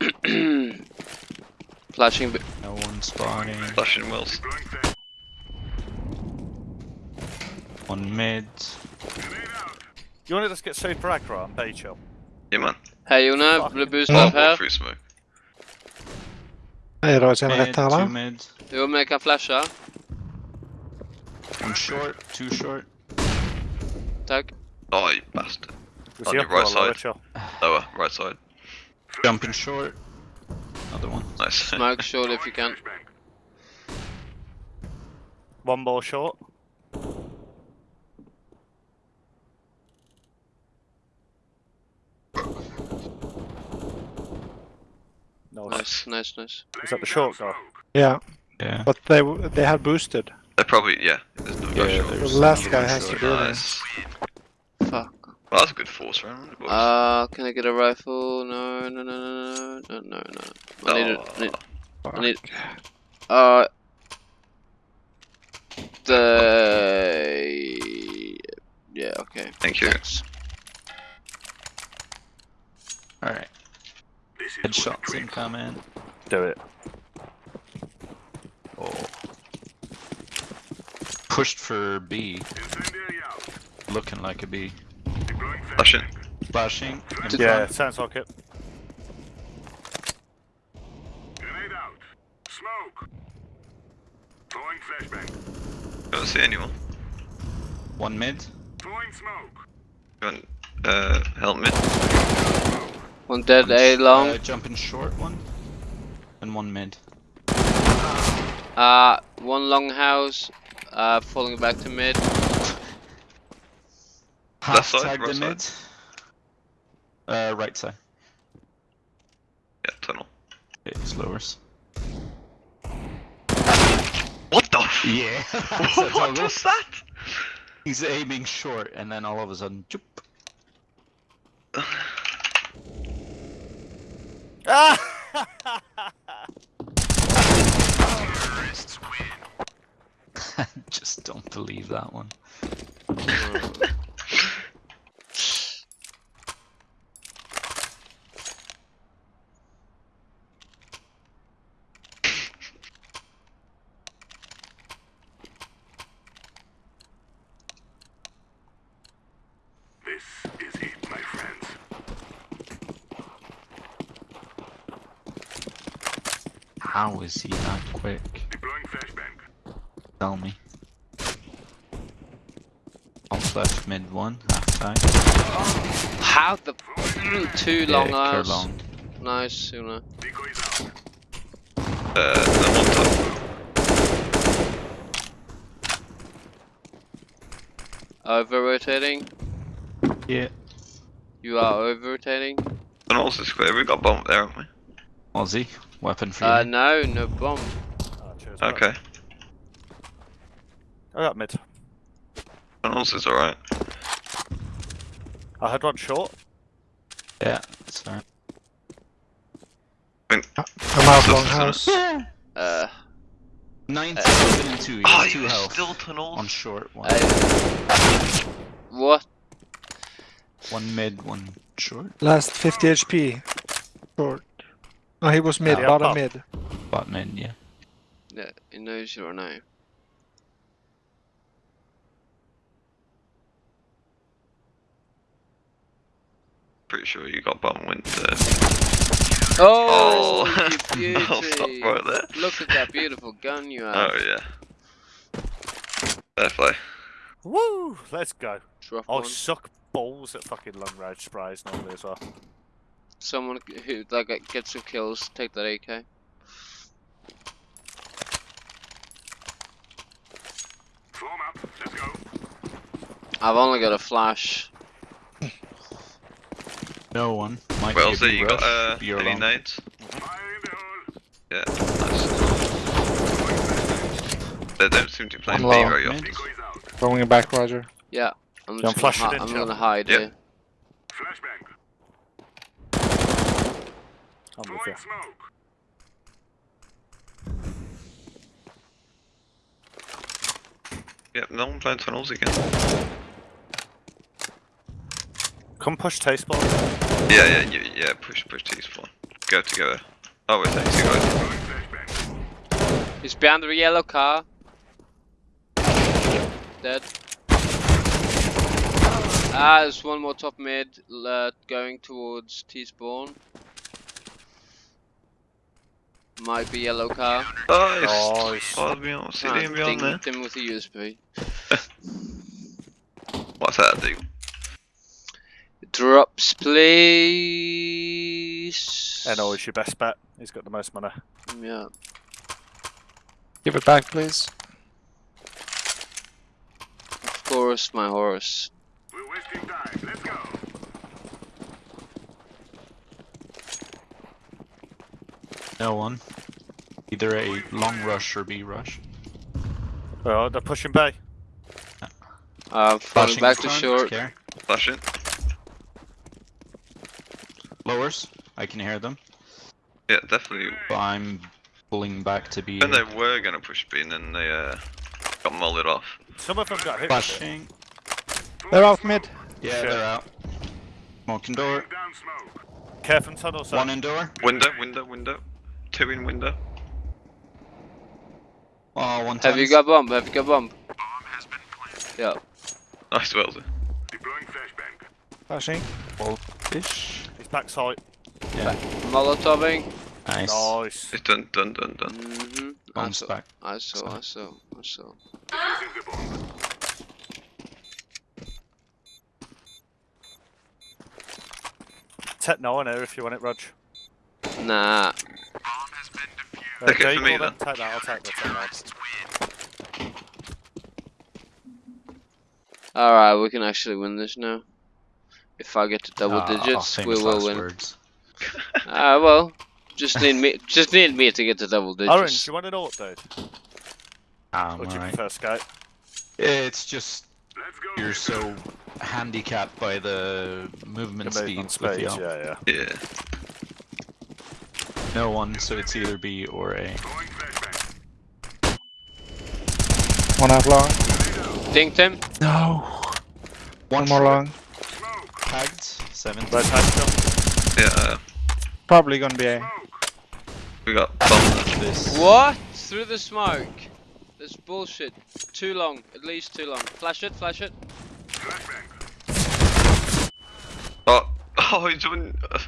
Flashing. No one spawning. Flashing Wills. Deploying flash. One mid. Grenade. You want to just get super aggro and B chill? Yeah, man. Hej Jonna, Fuck. vill du boosta Ja. upp här? Free smoke. Nej, rör sig Mid, rätt här two va? mid. Jo men jag kan flasha. One short, two short. Tack. Oh, you bastard. Was On your right side. chill? Lower, right side. Jumping short. Another one. Nice. Smoke short if you can. One more short. Nice. Nice, nice, nice. Is that the short guy? Yeah, Yeah. but they they had boosted. They're probably, yeah. There's no Yeah, guy short. The last guy has to short. do this. Fuck. Well, that's a good force round. boys. Uh, can I get a rifle? No, no, no, no, no, no, no, no. I need it. I need, I need. Uh. The. Yeah. Okay. Thank you. Thanks. Alright. Headshots incoming. Do it. pushed for B. Looking like a B. Flashing. Flashing. Yeah, one. sounds like it. Grenade out. Smoke. Going flashbang. Don't see anyone. One mid. Throwing smoke. One, uh, help mid. One dead, one A long. Uh, jumping short one. And one mid. Uh, one long house. Uh, falling back to mid. Half side, tagged right the side? mid. Uh, right side. Yeah, tunnel. Okay, it's lowers. What the f- Yeah. that's What was that? He's aiming short, and then all of a sudden, choop. Ah! Just don't believe that one. This is it, my friends. How is he that quick? Deploying flashbang. Tell me. Top left mid one, half tag. How the two long yeah, clear long. Nice, Suna. Uh, the one top. Over rotating. Yeah. You are over rotating. And also square, We got bomb there, haven't we? Aussie, weapon for Uh, no, no bomb. Oh, cheers, mate. Okay. I got mid. Tunnels is alright. I had one short. Yeah, that's fine. I'm out So- long so- house. Uh, 97 and 2, he Oh, has 2 you health. still tunnels? On short, one. I... What? One mid, one short. Last 50 HP. Short. No, he was mid, Yeah, bottom up. mid. Bot mid, yeah. Yeah, he knows you or no. Pretty sure you got bomb wind there. Oh, Oh, you I'll stop right there. Look at that beautiful gun you have. Oh yeah. Fair play. Woo! Let's go. Drop I one. suck balls at fucking long range sprays normally as well. Someone who like gets some kills, take that AK. Form up. Let's go. I've only got a flash. No one. Might Well, be a so big you got uh, any alone. nades? In the hole. Yeah, nice. They don't seem to be playing B very often. Mid. Decoys out. Going back, Roger. Yeah, I'm just I'm gonna, flashing hi- in, I'm gonna hide Yep. here. Flashbang. I'm with Throwing you. smoke. Yeah, no one playing tunnels again. Come push taste ball. Yeah, yeah, yeah, yeah. Push, push T spawn. Go together. Oh, wait, thanks, you guys. Throwing flashbang. He's behind the yellow car. Dead. Ah, there's one more top mid uh, going towards T spawn. Might be yellow car. Oh, Nice. it's oh, beyond, Ah, sitting beyond there. dinged him with a USP. What's that do? Drops, please. And always your best bet. He's got the most money. Yeah. Give it back, please. Of course, my horse. We're wasting time. Let's go. No one. Either a long rush or B rush. Oh, they're pushing bay. Uh, falling Flashing back to front, short. Care. Flash it. Lowers. I can hear them. Yeah, definitely. But I'm pulling back to B. When they were gonna push B, and then they uh, got molded off. Some of them got hit. with. Flashing. They're out mid. Yeah, Shit. they're out. Smoking door. Down smoke. Careful tunnel, sir. One in door. Window, window, window. Two in window. Oh, one Have you got bomb? Have you got bomb? Yeah. Nice, well done. Deploying flashbang. Flashing. Fish. He's backside. Yeah. Molotoving. Nice. Nice. It's done, done, done, done. Mm-hmm. I Bombs saw, back. I saw, I saw, I saw. Tech 9 here if you want it, Rog. Nah. Uh, Take it for me, then. Take that, I'll take the Tech 9. Alright, we can actually win this now. If I get to double Ah, digits, we will win. words. Ah, well. Just need me just need me to get to double digits. Orange, you want it all, dude? Um, Or do you alright. prefer skate? It's just you're so handicapped by the movement The speed movement with the speed, yeah, yeah. Yeah. No one, so it's either B or A. One half long. Dinked him. No. One more long. Tagged. Seven. Red tag still. Yeah, uh, Probably gonna be A. We got bombed. This. What? Through the smoke. That's bullshit. Too long. At least too long. Flash it, flash it. Oh, oh, he's been uh,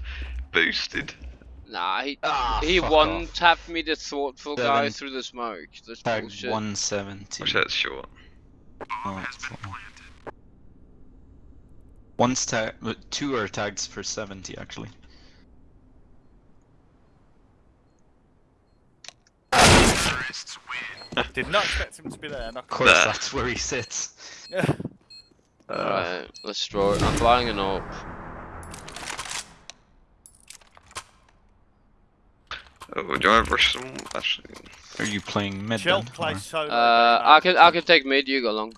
boosted. Nah, he Ah, he fuck one off. tapped me the thoughtful guy through the smoke. That's Tagged bullshit. 170. Which that's short. Oh, it's long. One's tag. Two are tagged for 70 actually. Did not expect him to be there. Not Of course, Nah. that's where he sits. Yeah. Alright, let's draw it. I'm flying an AWP. Oh, do you want to rush some? Actually, Are you playing mid Chill, then? play or- solo. Uh, B, I mate. can I can take mid. You go long.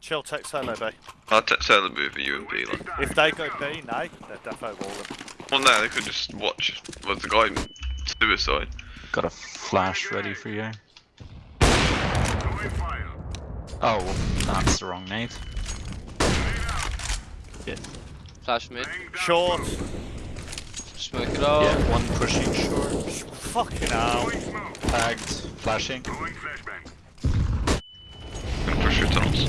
Chill, take solo B. I'll t- tell the move for you and B. Like. If they go B, nay, they're defo walling. Well, no, they could just watch. Was the guy suicide? Got a flash ready for you. Oh, well, that's the wrong nade. Flash mid. Laying Short. Smoke. Smoke it all. Yeah, one pushing short. Fucking hell. Throwing smoke. Tagged. Flashing. Gonna push your tunnels.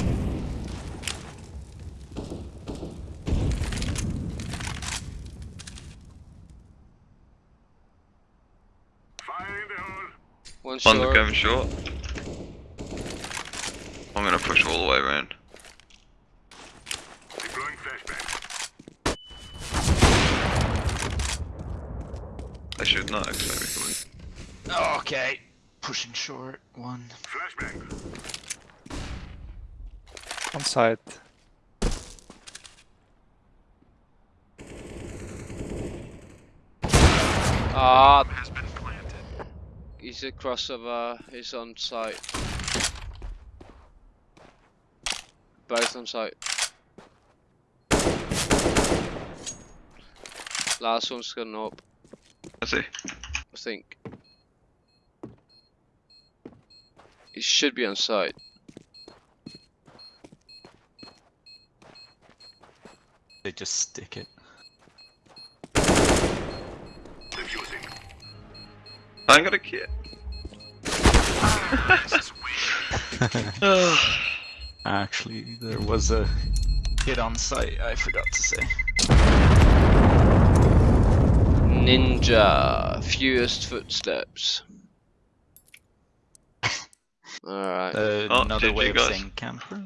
Fire in. One One short. going short. I'm gonna push all the way around. They should not actually be coming. Okay. Pushing short. One. Flashbang. On side. Ah. has been planted. He's a crossover. He's on site. Both on site. Last one's gone up, I see. I think. He should be on site. They just stick it. Diffusing. I ain't got a kit. Actually, there was a hit on site. I forgot to say. Ninja. Fewest footsteps. Alright. Uh, Oh, another way of saying camper.